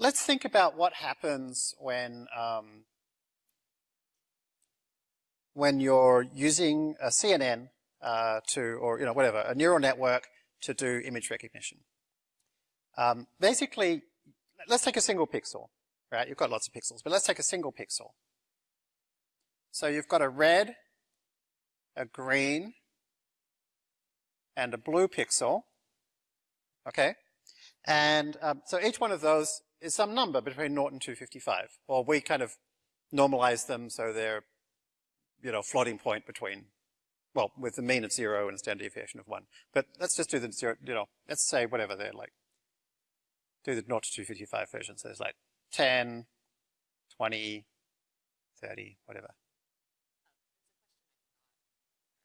let's think about what happens when um, when you're using a CNN uh, to, or you know, whatever, a neural network to do image recognition. Um, basically, let's take a single pixel, right? You've got lots of pixels, but let's take a single pixel. So you've got a red, a green, and a blue pixel, okay? And um, so each one of those is some number between 0 and 255. Or we kind of normalize them so they're, you know, floating point between, well, with the mean of 0 and a standard deviation of 1. But let's just do the 0, you know, let's say whatever they're like do the 0 to 255 version. So there's like 10, 20, 30, whatever.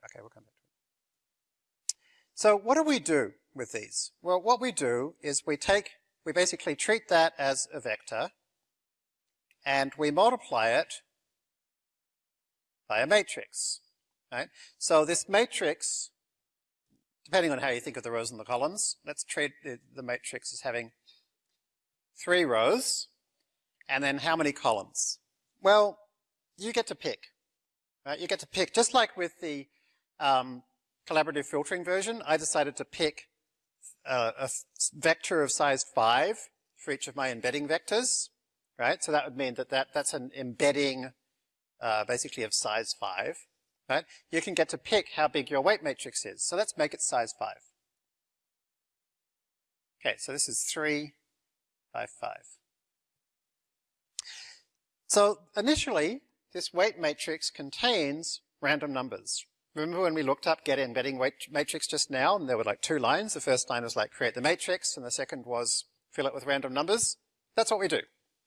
Okay, we'll come back to it. So what do we do with these? Well, what we do is we take, we basically treat that as a vector and we multiply it by a matrix. Right? So this matrix, depending on how you think of the rows and the columns, let's treat the matrix as having three rows, and then how many columns? Well, you get to pick. Right? You get to pick, just like with the um, collaborative filtering version, I decided to pick uh, a vector of size 5 for each of my embedding vectors, right? So that would mean that, that that's an embedding uh, basically of size 5, right? You can get to pick how big your weight matrix is. So let's make it size 5. Okay, so this is 3 by 5. So initially, this weight matrix contains random numbers. Remember when we looked up get embedding weight matrix just now, and there were like two lines. The first line was like create the matrix, and the second was fill it with random numbers. That's what we do,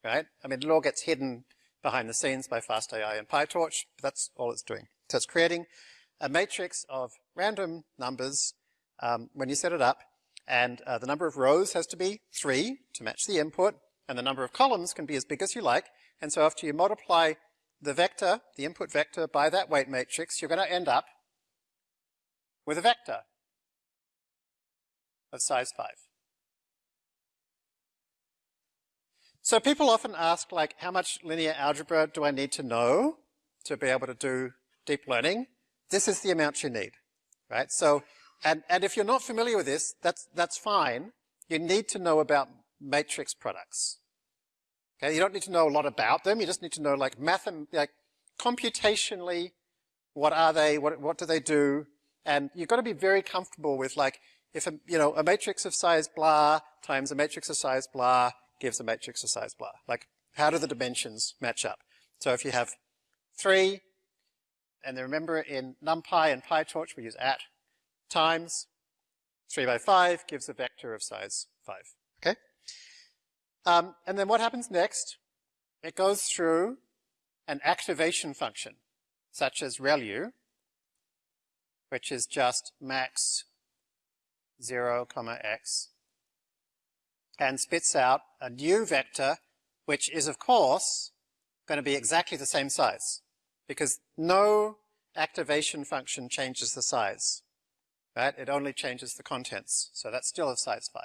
right? I mean, it all gets hidden behind the scenes by FastAI and PyTorch, but that's all it's doing. So it's creating a matrix of random numbers um, when you set it up, and uh, the number of rows has to be 3 to match the input, and the number of columns can be as big as you like. And so after you multiply the vector, the input vector, by that weight matrix, you're going to end up with a vector of size 5. So people often ask, like, how much linear algebra do I need to know to be able to do deep learning? This is the amount you need, right? So and, and if you're not familiar with this, that's, that's fine. You need to know about matrix products. Okay, you don't need to know a lot about them. You just need to know like math, like computationally, what are they? What, what do they do? And you've got to be very comfortable with like, if a, you know, a matrix of size blah times a matrix of size blah gives a matrix of size blah. Like, how do the dimensions match up? So if you have three, and then remember in NumPy and PyTorch we use at times, three by five gives a vector of size five, okay? Um, and then what happens next? It goes through an activation function, such as ReLU, which is just max 0, comma x, and spits out a new vector, which is, of course, going to be exactly the same size, because no activation function changes the size, right? It only changes the contents, so that's still of size 5.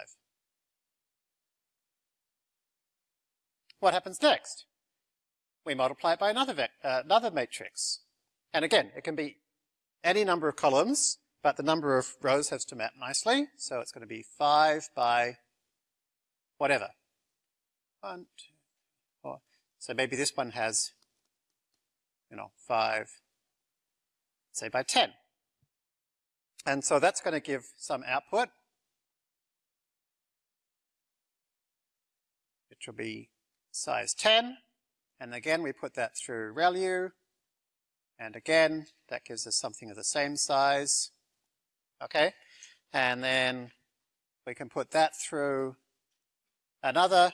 What happens next? We multiply it by another, uh, another matrix. And again, it can be any number of columns, but the number of rows has to map nicely. So it's going to be 5 by whatever. One, two, four. So maybe this one has, you know, 5, say by 10. And so that's going to give some output, which will be size 10. And again, we put that through ReLU. And again, that gives us something of the same size. Okay? And then we can put that through another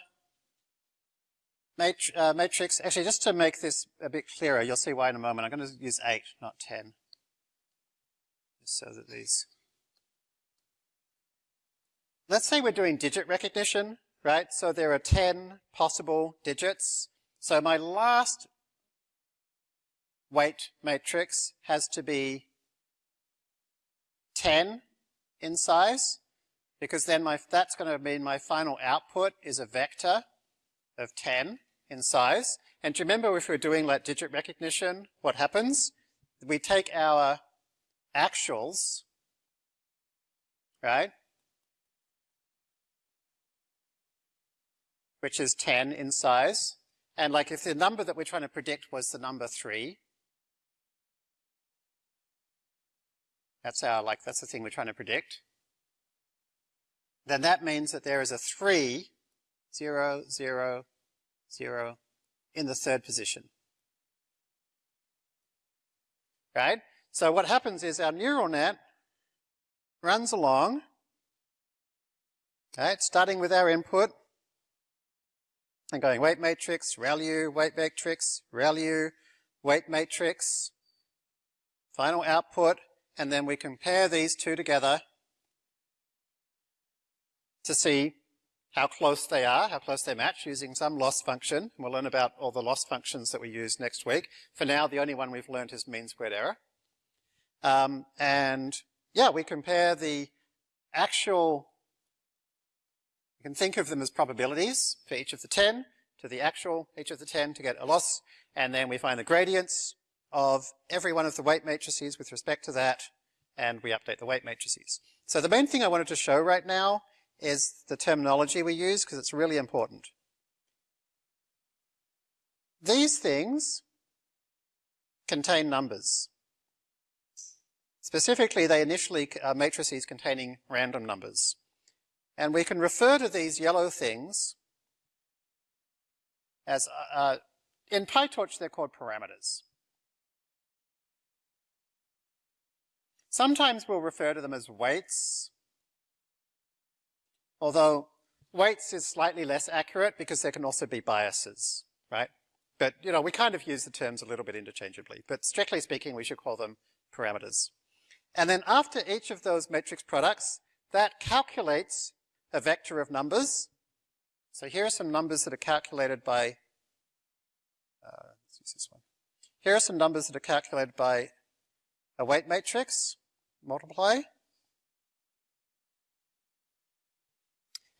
uh, matrix. Actually, just to make this a bit clearer, you'll see why in a moment. I'm going to use 8, not 10. Just so that these... Let's say we're doing digit recognition, right? So there are 10 possible digits. So my last weight matrix has to be 10 in size, because then my, that's going to mean my final output is a vector of 10 in size. And remember if we're doing like digit recognition, what happens? We take our actuals, right? Which is 10 in size. And like if the number that we're trying to predict was the number 3, That's our, like, that's the thing we're trying to predict. Then that means that there is a 3, 0, 0, 0 in the third position. Right? So what happens is our neural net runs along, right, starting with our input, and going weight matrix, ReLU, weight matrix, ReLU, weight matrix, final output, and then we compare these two together to see how close they are, how close they match using some loss function. We'll learn about all the loss functions that we use next week. For now, the only one we've learned is mean squared error. Um, and yeah, we compare the actual, you can think of them as probabilities for each of the 10 to the actual each of the 10 to get a loss. And then we find the gradients of every one of the weight matrices with respect to that, and we update the weight matrices. So the main thing I wanted to show right now is the terminology we use, because it's really important. These things contain numbers. Specifically, they initially are matrices containing random numbers. And we can refer to these yellow things as, uh, uh in PyTorch, they're called parameters. Sometimes we'll refer to them as weights, although weights is slightly less accurate because there can also be biases, right? But, you know, we kind of use the terms a little bit interchangeably, but strictly speaking, we should call them parameters. And then after each of those matrix products, that calculates a vector of numbers. So here are some numbers that are calculated by, uh, let's use this one. Here are some numbers that are calculated by a weight matrix multiply.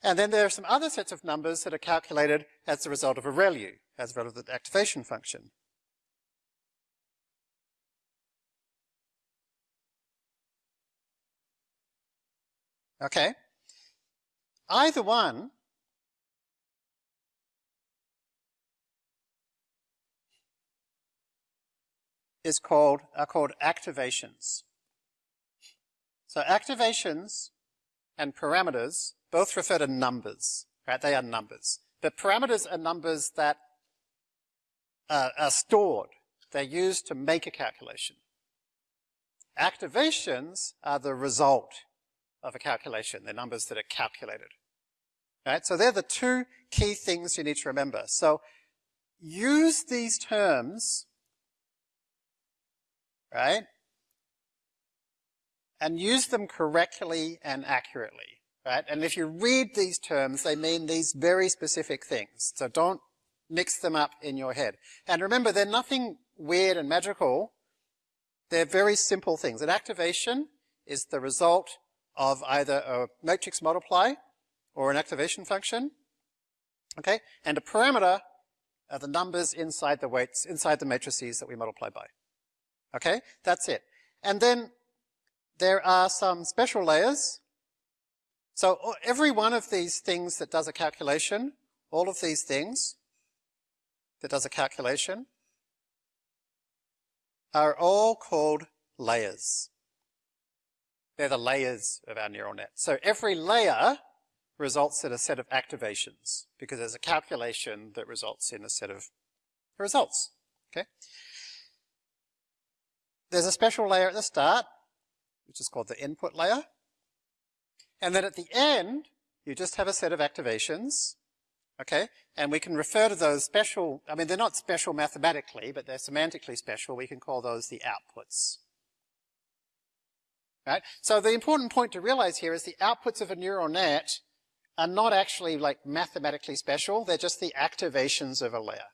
And then there are some other sets of numbers that are calculated as the result of a ReLU, as a result of the activation function. Okay. Either one is called, are called activations. So activations and parameters both refer to numbers, right? They are numbers. But parameters are numbers that uh, are stored. They're used to make a calculation. Activations are the result of a calculation. They're numbers that are calculated. Right? So they're the two key things you need to remember. So use these terms, right? And use them correctly and accurately, right? And if you read these terms, they mean these very specific things. So don't mix them up in your head. And remember, they're nothing weird and magical. They're very simple things. An activation is the result of either a matrix multiply or an activation function. Okay? And a parameter are the numbers inside the weights, inside the matrices that we multiply by. Okay? That's it. And then there are some special layers. So every one of these things that does a calculation, all of these things that does a calculation, are all called layers. They're the layers of our neural net. So every layer results in a set of activations because there's a calculation that results in a set of results. Okay. There's a special layer at the start, which is called the input layer. And then at the end, you just have a set of activations. Okay. And we can refer to those special, I mean, they're not special mathematically, but they're semantically special. We can call those the outputs. Right? So the important point to realize here is the outputs of a neural net are not actually like mathematically special. They're just the activations of a layer.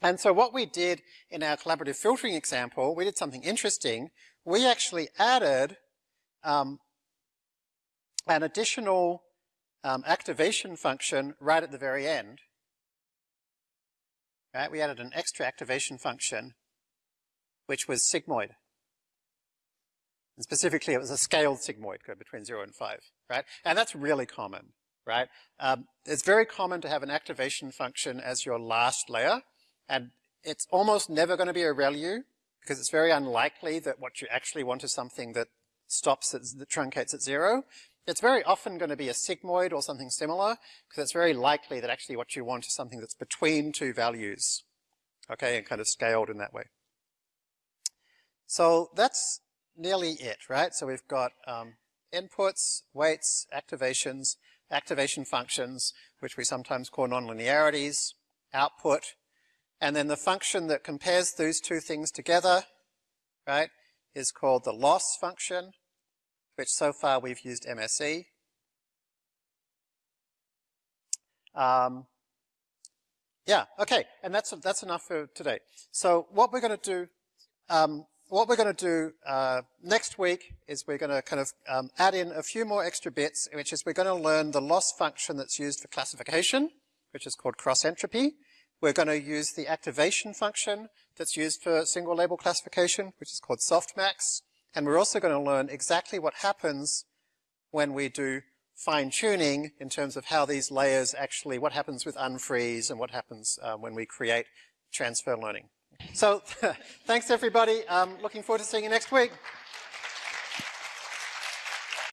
And so what we did in our collaborative filtering example, we did something interesting. We actually added um, an additional um, activation function right at the very end. Right? We added an extra activation function, which was sigmoid. And specifically, it was a scaled sigmoid code between 0 and 5, right? And that's really common, right? Um, it's very common to have an activation function as your last layer, and it's almost never going to be a ReLU, because it's very unlikely that what you actually want is something that stops, at, that truncates at 0. It's very often going to be a sigmoid or something similar, because it's very likely that actually what you want is something that's between two values, okay, and kind of scaled in that way. So that's nearly it, right? So we've got um, inputs, weights, activations, activation functions, which we sometimes call nonlinearities, output, and then the function that compares those two things together, right, is called the loss function, which so far we've used MSE. Um, yeah, okay, and that's that's enough for today. So what we're going to do um, what we're going to do uh, next week is we're going to kind of um, add in a few more extra bits, which is we're going to learn the loss function that's used for classification, which is called cross entropy. We're going to use the activation function that's used for single label classification, which is called softmax. And we're also going to learn exactly what happens when we do fine tuning in terms of how these layers actually, what happens with unfreeze and what happens uh, when we create transfer learning. So thanks everybody. Um, looking forward to seeing you next week.